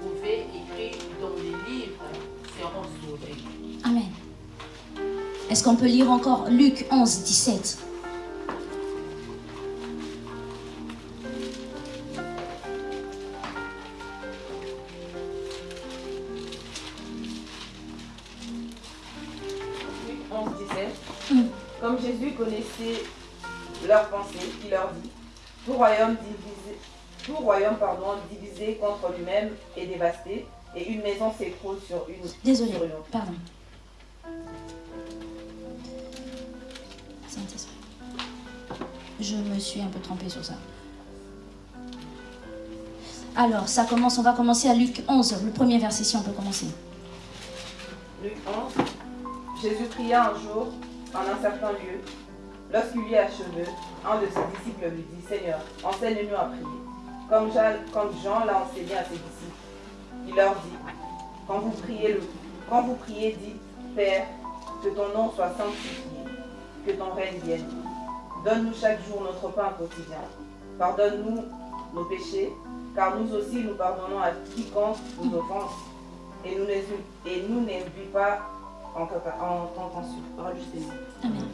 trouvés écrits dans les livres seront sauvés. Amen. Est-ce qu'on peut lire encore Luc 11, 17 Luc 11, 17. Comme Jésus connaissait leurs pensées, il leur dit tout royaume divisé, tout royaume pardon, divisé contre lui-même est dévasté, et une maison s'écroule sur une. Désolé, sur une pardon. je me suis un peu trompée sur ça. Alors, ça commence, on va commencer à Luc 11, le premier verset, si on peut commencer. Luc 11. Jésus pria un jour en un certain lieu. Lorsqu'il y achevé, un de ses disciples lui dit Seigneur, enseigne-nous à prier, comme Jean, l'a enseigné à ses disciples. Il leur dit Quand vous priez, le, quand vous priez, dites Père, que ton nom soit sanctifié, que ton règne vienne. Donne-nous chaque jour notre pain quotidien. Pardonne-nous nos péchés, car nous aussi nous pardonnons à quiconque nous offense. Et nous et pas en, tenta- en. Rajustez-nous. Amen.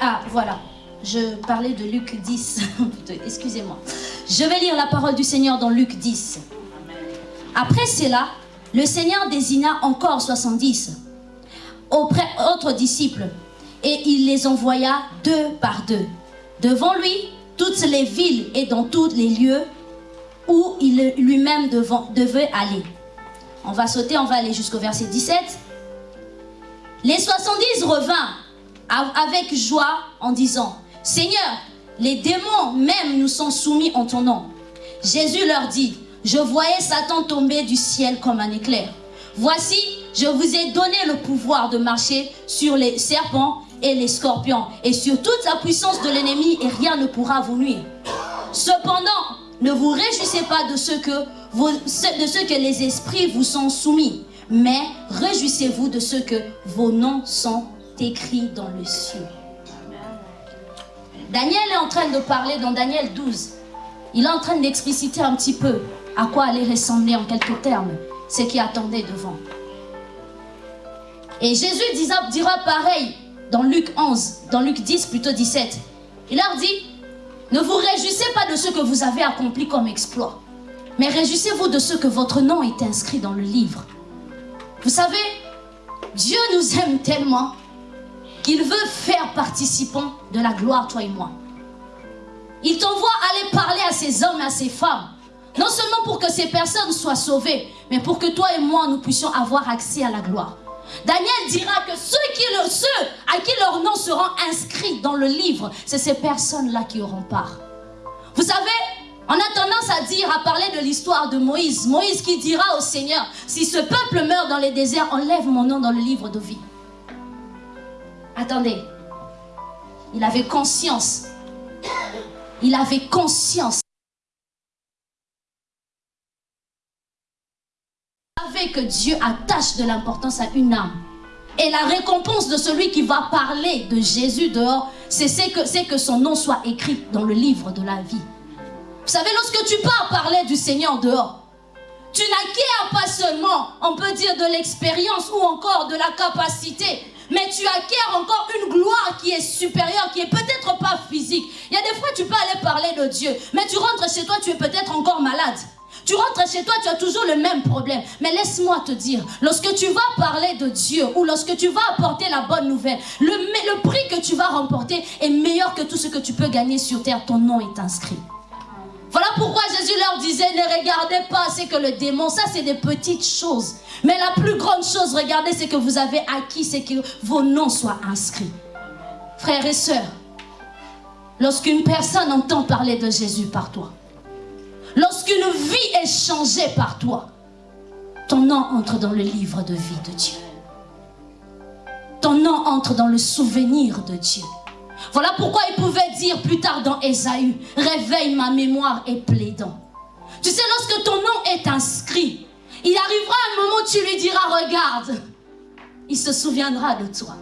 Ah, voilà. Je parlais de Luc 10. Putain, Excusez-moi. Je vais lire la parole du Seigneur dans Luc 10. Après cela, le Seigneur désigna encore 70 auprès autres disciples et il les envoya deux par deux. Devant lui, toutes les villes et dans tous les lieux où il lui-même devait aller. On va sauter, on va aller jusqu'au verset 17. Les 70 revinrent av- avec joie en disant, Seigneur, les démons même nous sont soumis en ton nom. Jésus leur dit, je voyais Satan tomber du ciel comme un éclair. Voici, je vous ai donné le pouvoir de marcher sur les serpents et les scorpions et sur toute la puissance de l'ennemi et rien ne pourra vous nuire. Cependant, ne vous réjouissez pas de ce que, les esprits vous sont soumis, mais réjouissez-vous de ce que vos noms sont écrits dans le ciel. Daniel est en train de parler dans Daniel 12. Il est en train d'expliciter un petit peu à quoi allait ressembler en quelques termes ce qui attendait devant. Et Jésus dira, dira pareil dans Luc 11, dans Luc 10, plutôt 17. Il leur dit, ne vous réjouissez pas de ce que vous avez accompli comme exploit, mais réjouissez-vous de ce que votre nom est inscrit dans le livre. Vous savez, Dieu nous aime tellement qu'il veut faire participants de la gloire, toi et moi. Il t'envoie aller parler à ces hommes et à ces femmes. Non seulement pour que ces personnes soient sauvées, mais pour que toi et moi, nous puissions avoir accès à la gloire. Daniel dira que ceux à qui leur nom sera inscrit dans le livre, c'est ces personnes-là qui auront part. Vous savez, on a tendance à dire, à parler de l'histoire de Moïse. Moïse qui dira au Seigneur, si ce peuple meurt dans les déserts, enlève mon nom dans le livre de vie. Attendez, il avait conscience. Il avait conscience. Il savait que Dieu attache de l'importance à une âme. Et la récompense de celui qui va parler de Jésus dehors, c'est que son nom soit écrit dans le livre de la vie. Vous savez, lorsque tu pars parler du Seigneur dehors, tu n'acquiers pas seulement, on peut dire, de l'expérience ou encore de la capacité, mais tu acquiers encore une gloire qui est supérieure, qui est peut-être pas physique. Il y a des fois, tu peux aller parler de Dieu, mais tu rentres chez toi, tu es peut-être encore malade. Tu rentres chez toi, tu as toujours le même problème. Mais laisse-moi te dire, lorsque tu vas parler de Dieu ou lorsque tu vas apporter la bonne nouvelle, le, le prix que tu vas remporter est meilleur que tout ce que tu peux gagner sur terre. Ton nom est inscrit. Voilà pourquoi Jésus leur disait, ne regardez pas, c'est que le démon, ça c'est des petites choses. Mais la plus grande chose, regardez, c'est que vous avez acquis, c'est que vos noms soient inscrits. Frères et sœurs, lorsqu'une personne entend parler de Jésus par toi, lorsqu'une vie est changée par toi, ton nom entre dans le livre de vie de Dieu. Ton nom entre dans le souvenir de Dieu. Voilà pourquoi il pouvait dire plus tard dans Ésaü, réveille ma mémoire et plaidant. Tu sais, lorsque ton nom est inscrit, il arrivera un moment où tu lui diras, regarde, il se souviendra de toi.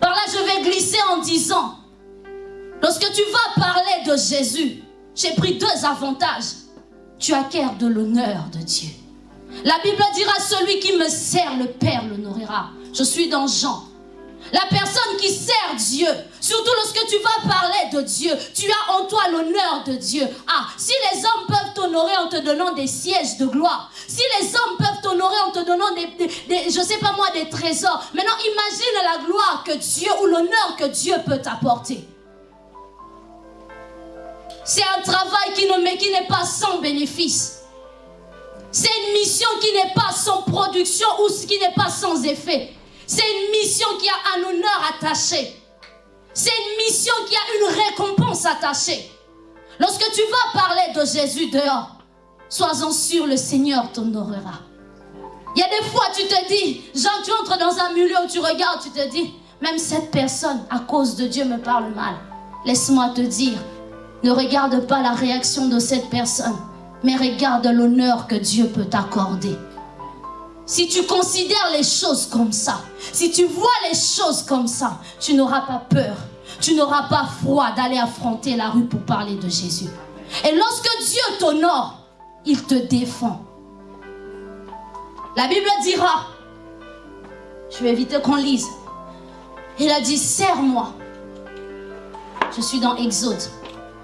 Par là, je vais glisser en disant, lorsque tu vas parler de Jésus, j'ai pris deux avantages. Tu acquiers de l'honneur de Dieu. La Bible dira, celui qui me sert, le Père l'honorera. Je suis dans Jean. La personne qui sert Dieu, surtout lorsque tu vas parler de Dieu, tu as en toi l'honneur de Dieu. Ah, si les hommes peuvent t'honorer en te donnant des sièges de gloire, si les hommes peuvent t'honorer en te donnant des, des, des, je sais pas moi, des trésors, maintenant imagine la gloire que Dieu ou l'honneur que Dieu peut t'apporter. C'est un travail qui n'est pas sans bénéfice. C'est une mission qui n'est pas sans production ou qui n'est pas sans effet. C'est une mission qui a un honneur attaché. C'est une mission qui a une récompense attachée. Lorsque tu vas parler de Jésus dehors, sois-en sûr, le Seigneur t'honorera. Il y a des fois, tu te dis, Jean, tu entres dans un milieu où tu regardes, tu te dis, même cette personne, à cause de Dieu, me parle mal. Laisse-moi te dire, ne regarde pas la réaction de cette personne, mais regarde l'honneur que Dieu peut t'accorder. Si tu considères les choses comme ça, si tu vois les choses comme ça, tu n'auras pas peur, tu n'auras pas froid d'aller affronter la rue pour parler de Jésus. Et lorsque Dieu t'honore, il te défend. La Bible dira, je vais éviter qu'on lise, il a dit, serre-moi. Je suis dans Exode.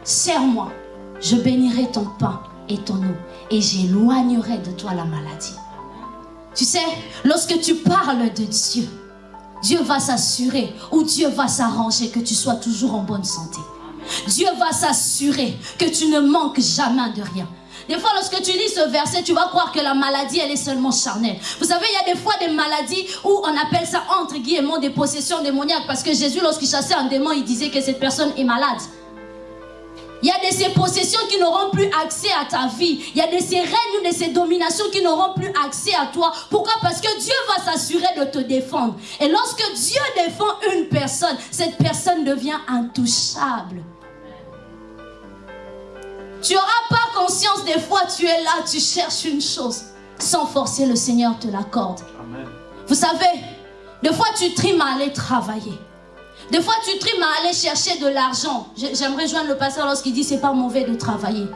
Serre-moi, je bénirai ton pain et ton eau, et j'éloignerai de toi la maladie. Tu sais, lorsque tu parles de Dieu, Dieu va s'assurer ou Dieu va s'arranger que tu sois toujours en bonne santé. Dieu va s'assurer que tu ne manques jamais de rien. Des fois, lorsque tu lis ce verset, tu vas croire que la maladie, elle est seulement charnelle. Vous savez, il y a des fois des maladies où on appelle ça entre guillemets des possessions démoniaques. Parce que Jésus, lorsqu'il chassait un démon, il disait que cette personne est malade. Il y a de ces possessions qui n'auront plus accès à ta vie. Il y a de ces règnes, de ces dominations qui n'auront plus accès à toi. Pourquoi? Parce que Dieu va s'assurer de te défendre. Et lorsque Dieu défend une personne, cette personne devient intouchable. Tu n'auras pas conscience des fois, tu es là, tu cherches une chose. Sans forcer, le Seigneur te l'accorde. Vous savez, des fois tu trimes à aller travailler. Des fois, tu trimes à aller chercher de l'argent. J'aimerais joindre le pasteur lorsqu'il dit c'est pas mauvais de travailler.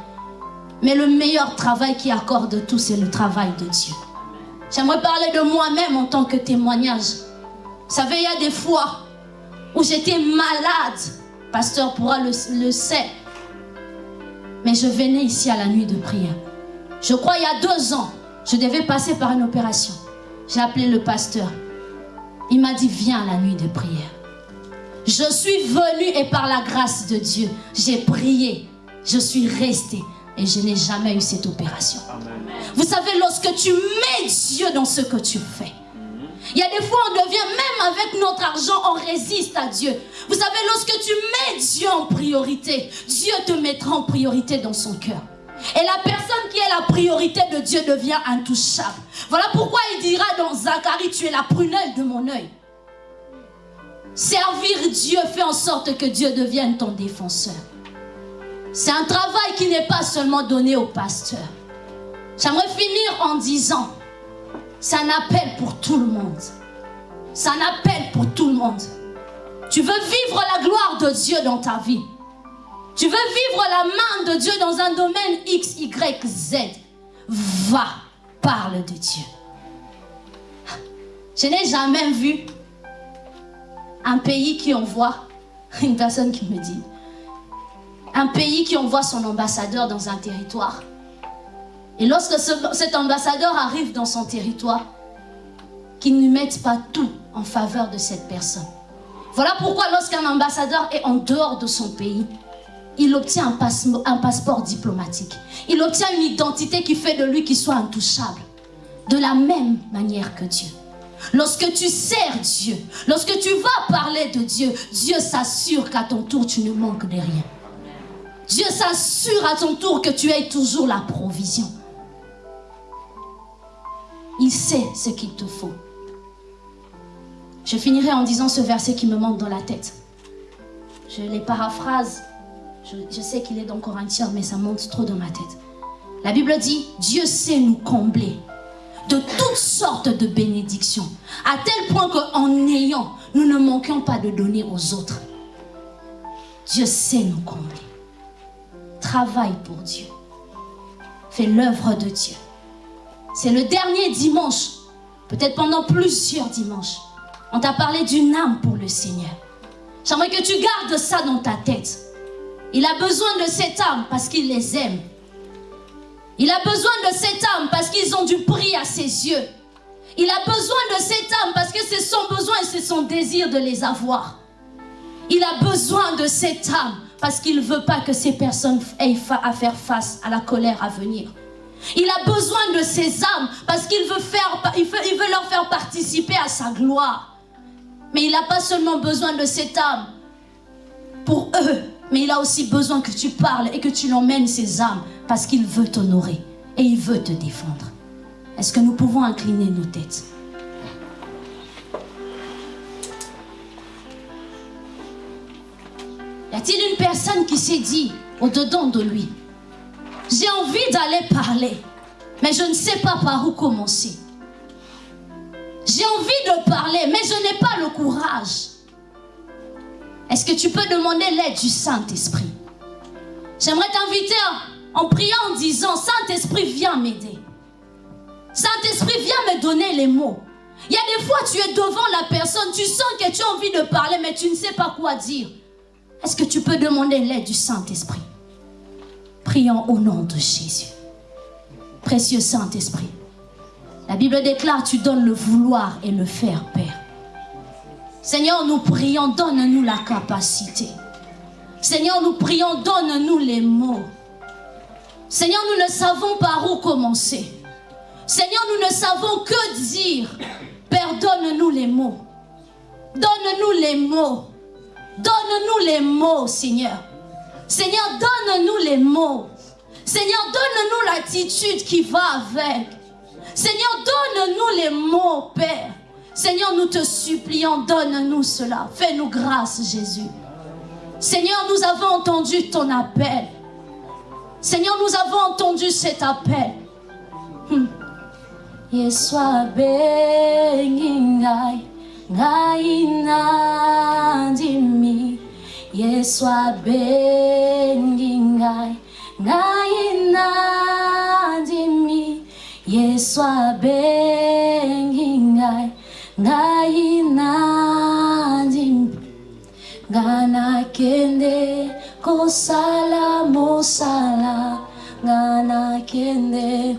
Mais le meilleur travail qui accorde tout, c'est le travail de Dieu. J'aimerais parler de moi-même en tant que témoignage. Vous savez, il y a des fois où j'étais malade. Pasteur pourra le, le sait. Mais je venais ici à la nuit de prière. Je crois il y a deux ans, je devais passer par une opération. J'ai appelé le pasteur. Il m'a dit, viens à la nuit de prière. Je suis venu et par la grâce de Dieu, j'ai prié. Je suis resté et je n'ai jamais eu cette opération. Vous savez, lorsque tu mets Dieu dans ce que tu fais, il y a des fois, on devient, même avec notre argent, on résiste à Dieu. Vous savez, lorsque tu mets Dieu en priorité, Dieu te mettra en priorité dans son cœur. Et la personne qui est la priorité de Dieu devient intouchable. Voilà pourquoi il dira dans Zacharie, tu es la prunelle de mon œil. Servir Dieu fait en sorte que Dieu devienne ton défenseur. C'est un travail qui n'est pas seulement donné au pasteur. J'aimerais finir en disant, c'est un appel pour tout le monde. C'est un appel pour tout le monde. Tu veux vivre la gloire de Dieu dans ta vie. Tu veux vivre la main de Dieu dans un domaine X, Y, Z. Va, parle de Dieu. Je n'ai jamais vu un pays qui envoie, une personne qui me dit, un pays qui envoie son ambassadeur dans un territoire. Et lorsque cet ambassadeur arrive dans son territoire, qu'il ne mette pas tout en faveur de cette personne. Voilà pourquoi lorsqu'un ambassadeur est en dehors de son pays, il obtient un, un, passeport diplomatique. Il obtient une identité qui fait de lui qu'il soit intouchable. De la même manière que Dieu. Lorsque tu sers Dieu, lorsque tu vas parler de Dieu, Dieu s'assure qu'à ton tour, tu ne manques de rien. Dieu s'assure à ton tour que tu aies toujours la provision. Il sait ce qu'il te faut. Je finirai en disant ce verset qui me monte dans la tête. Je les paraphrase. Je, je sais qu'il est dans Corinthiens, mais ça monte trop dans ma tête. La Bible dit, Dieu sait nous combler de toutes sortes de bénédictions. À tel point qu'en ayant, nous ne manquions pas de donner aux autres. Dieu sait nous combler. Travaille pour Dieu. Fais l'œuvre de Dieu. C'est le dernier dimanche, peut-être pendant plusieurs dimanches. On t'a parlé d'une âme pour le Seigneur. J'aimerais que tu gardes ça dans ta tête. Il a besoin de cette âme parce qu'il les aime. Il a besoin de cette âme parce qu'ils ont du prix à ses yeux. Il a besoin de cette âme parce que c'est son besoin et c'est son désir de les avoir. Il a besoin de cette âme parce qu'il ne veut pas que ces personnes aient à faire face à la colère à venir. Il a besoin de ces âmes parce qu'il veut leur faire participer à sa gloire. Mais il n'a pas seulement besoin de cette âme pour eux, mais il a aussi besoin que tu parles et que tu l'emmènes ses âmes parce qu'il veut t'honorer et il veut te défendre. Est-ce que nous pouvons incliner nos têtes? Y a-t-il une personne qui s'est dit au-dedans de lui, j'ai envie d'aller parler, mais je ne sais pas par où commencer. J'ai envie de parler, mais je n'ai pas le courage. Est-ce que tu peux demander l'aide du Saint-Esprit? J'aimerais t'inviter en priant en disant, Saint-Esprit, viens m'aider. Saint-Esprit, viens me donner les mots. Il y a des fois, tu es devant la personne, tu sens que tu as envie de parler, mais tu ne sais pas quoi dire. Est-ce que tu peux demander l'aide du Saint-Esprit? Prions au nom de Jésus. Précieux Saint-Esprit. La Bible déclare, tu donnes le vouloir et le faire, Père. Seigneur, nous prions, donne-nous la capacité. Seigneur, nous prions, donne-nous les mots. Seigneur, nous ne savons par où commencer. Seigneur, nous ne savons que dire. Père, donne-nous les mots. Donne-nous les mots. Donne-nous les mots, Seigneur. Seigneur, donne-nous les mots. Seigneur, donne-nous l'attitude qui va avec. Seigneur, donne-nous les mots, Père. Seigneur, nous te supplions, donne-nous cela. Fais-nous grâce, Jésus. Seigneur, nous avons entendu ton appel. Seigneur, nous avons entendu cet appel. Hmm. Yeswa bengingai ngaina ndimi Yeswa bengingai ngaina ndimi Yeswa ngaina ngainandim nga nakende kosala mosala nga nakende.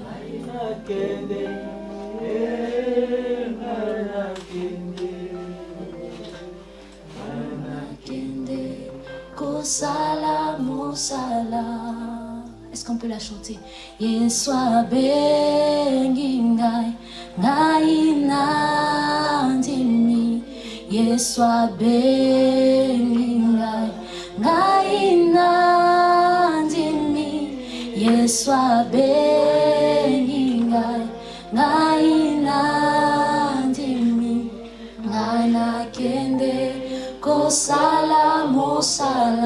Kosala mosala. Est-ce qu'on peut la chanter? Yesu abengi ngai ngai yeswa bengi ngai ngai nandimi yeswa bengi ngai ngai nandimi ngai nakende kosala mosala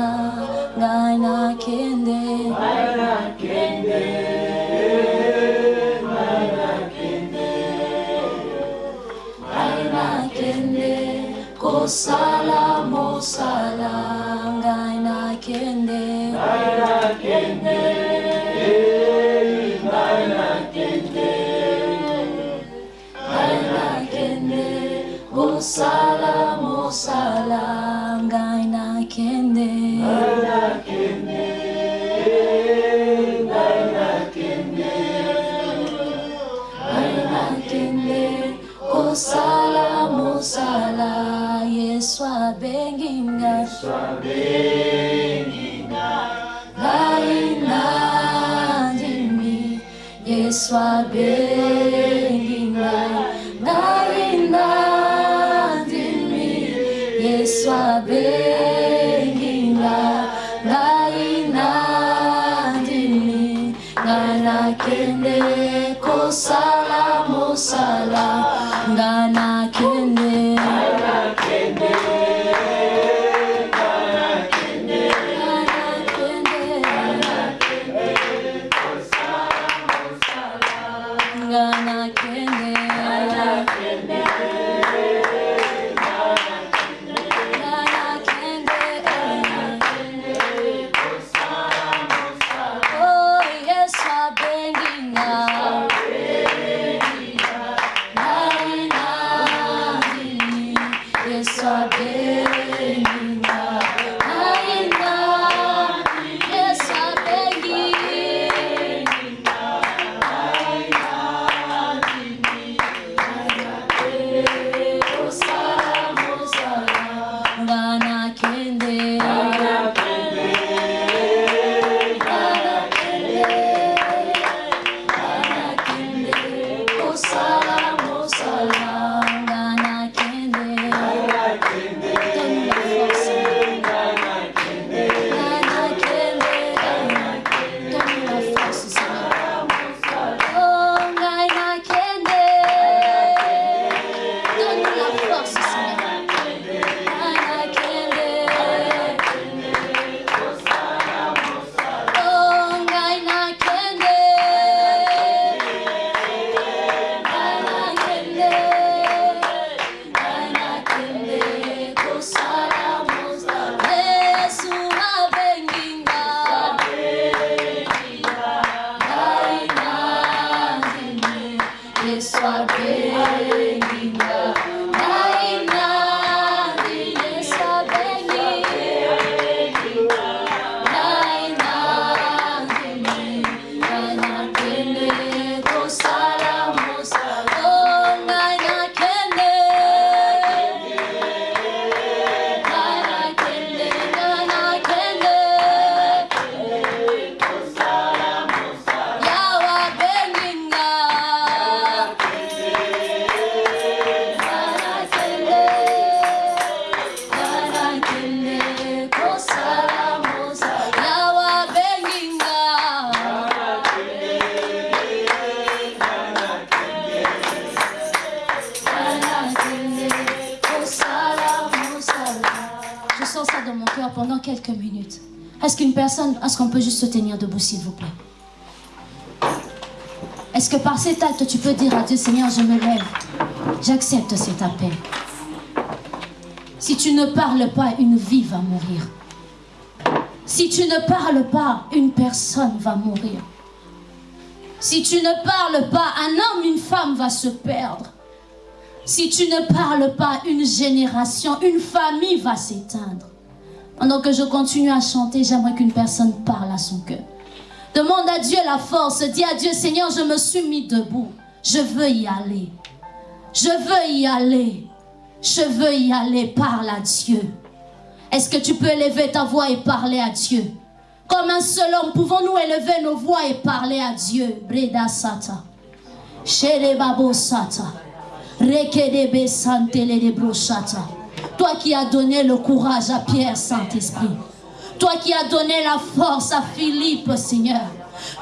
salam, oh salam, gaina kende, gaina kende, gaina kende, gaina kende, oh salam. Est-ce qu'une personne, est-ce qu'on peut juste se tenir debout, s'il vous plaît? Est-ce que par cet acte, tu peux dire à Dieu, Seigneur, je me lève, j'accepte cet appel? Si tu ne parles pas, une vie va mourir. Si tu ne parles pas, une personne va mourir. Si tu ne parles pas, un homme, une femme va se perdre. Si tu ne parles pas, une génération, une famille va s'éteindre. Pendant que je continue à chanter, j'aimerais qu'une personne parle à son cœur. Demande à Dieu la force. Dis à Dieu, Seigneur, je me suis mis debout. Je veux y aller. Je veux y aller. Je veux y aller. Parle à Dieu. Est-ce que tu peux élever ta voix et parler à Dieu? Comme un seul homme, pouvons-nous élever nos voix et parler à Dieu? Breda Sata. Babo Sata. Toi qui as donné le courage à Pierre, Saint-Esprit. Toi qui as donné la force à Philippe, Seigneur.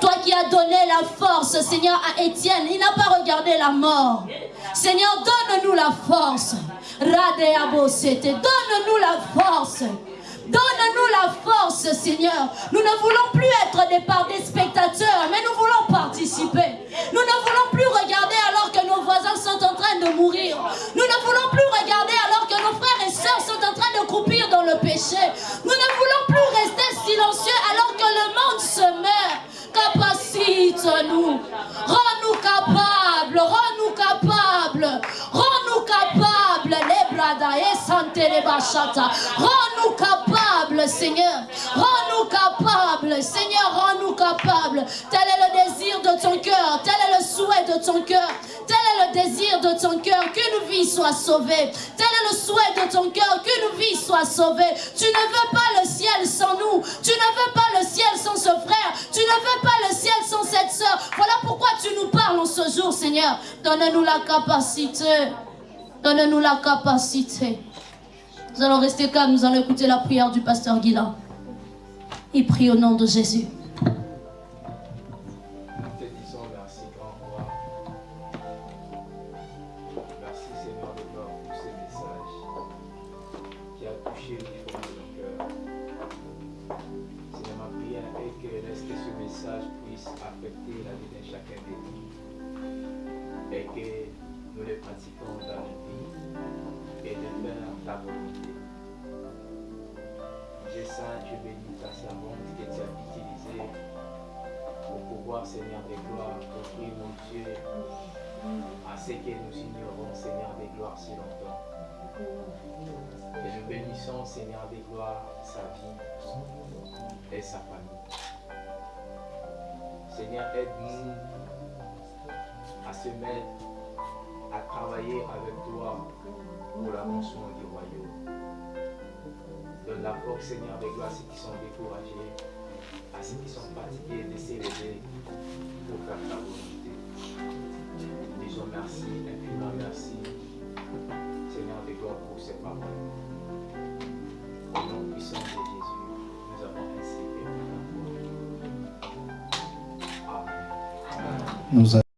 Toi qui as donné la force, Seigneur, à Étienne. Il n'a pas regardé la mort. Seigneur, donne-nous la force. Donne-nous la force. Donne-nous la force, Seigneur. Nous ne voulons plus être des des spectateurs, mais nous voulons participer. Nous ne voulons plus regarder alors que nos voisins sont en train de mourir. Nous ne voulons plus regarder alors que et sœurs sont en train de croupir dans le péché. Nous ne voulons plus rester silencieux alors que le monde se meurt. Capacite-nous. Rends-nous capables. Rends-nous capables. Rends-nous capables. Les brada santé les bachata. Rends-nous capables, Seigneur. Rends-nous capables. Seigneur, rends-nous capables. Tel est le désir de ton cœur. Tel est le souhait de ton cœur. Tel est le désir de ton cœur. Qu'une vie soit sauvée. Tel est le souhait de ton cœur. Qu'une vie soit sauvée. Tu ne veux pas le ciel sans nous. Tu ne veux pas le ciel sans ce frère. Tu ne veux pas le ciel sans cette soeur. Voilà pourquoi tu nous parles en ce jour, Seigneur. Donne-nous la capacité. Donne-nous la capacité. Nous allons rester calmes. Nous allons écouter la prière du pasteur Guilain. Il prie au nom de Jésus.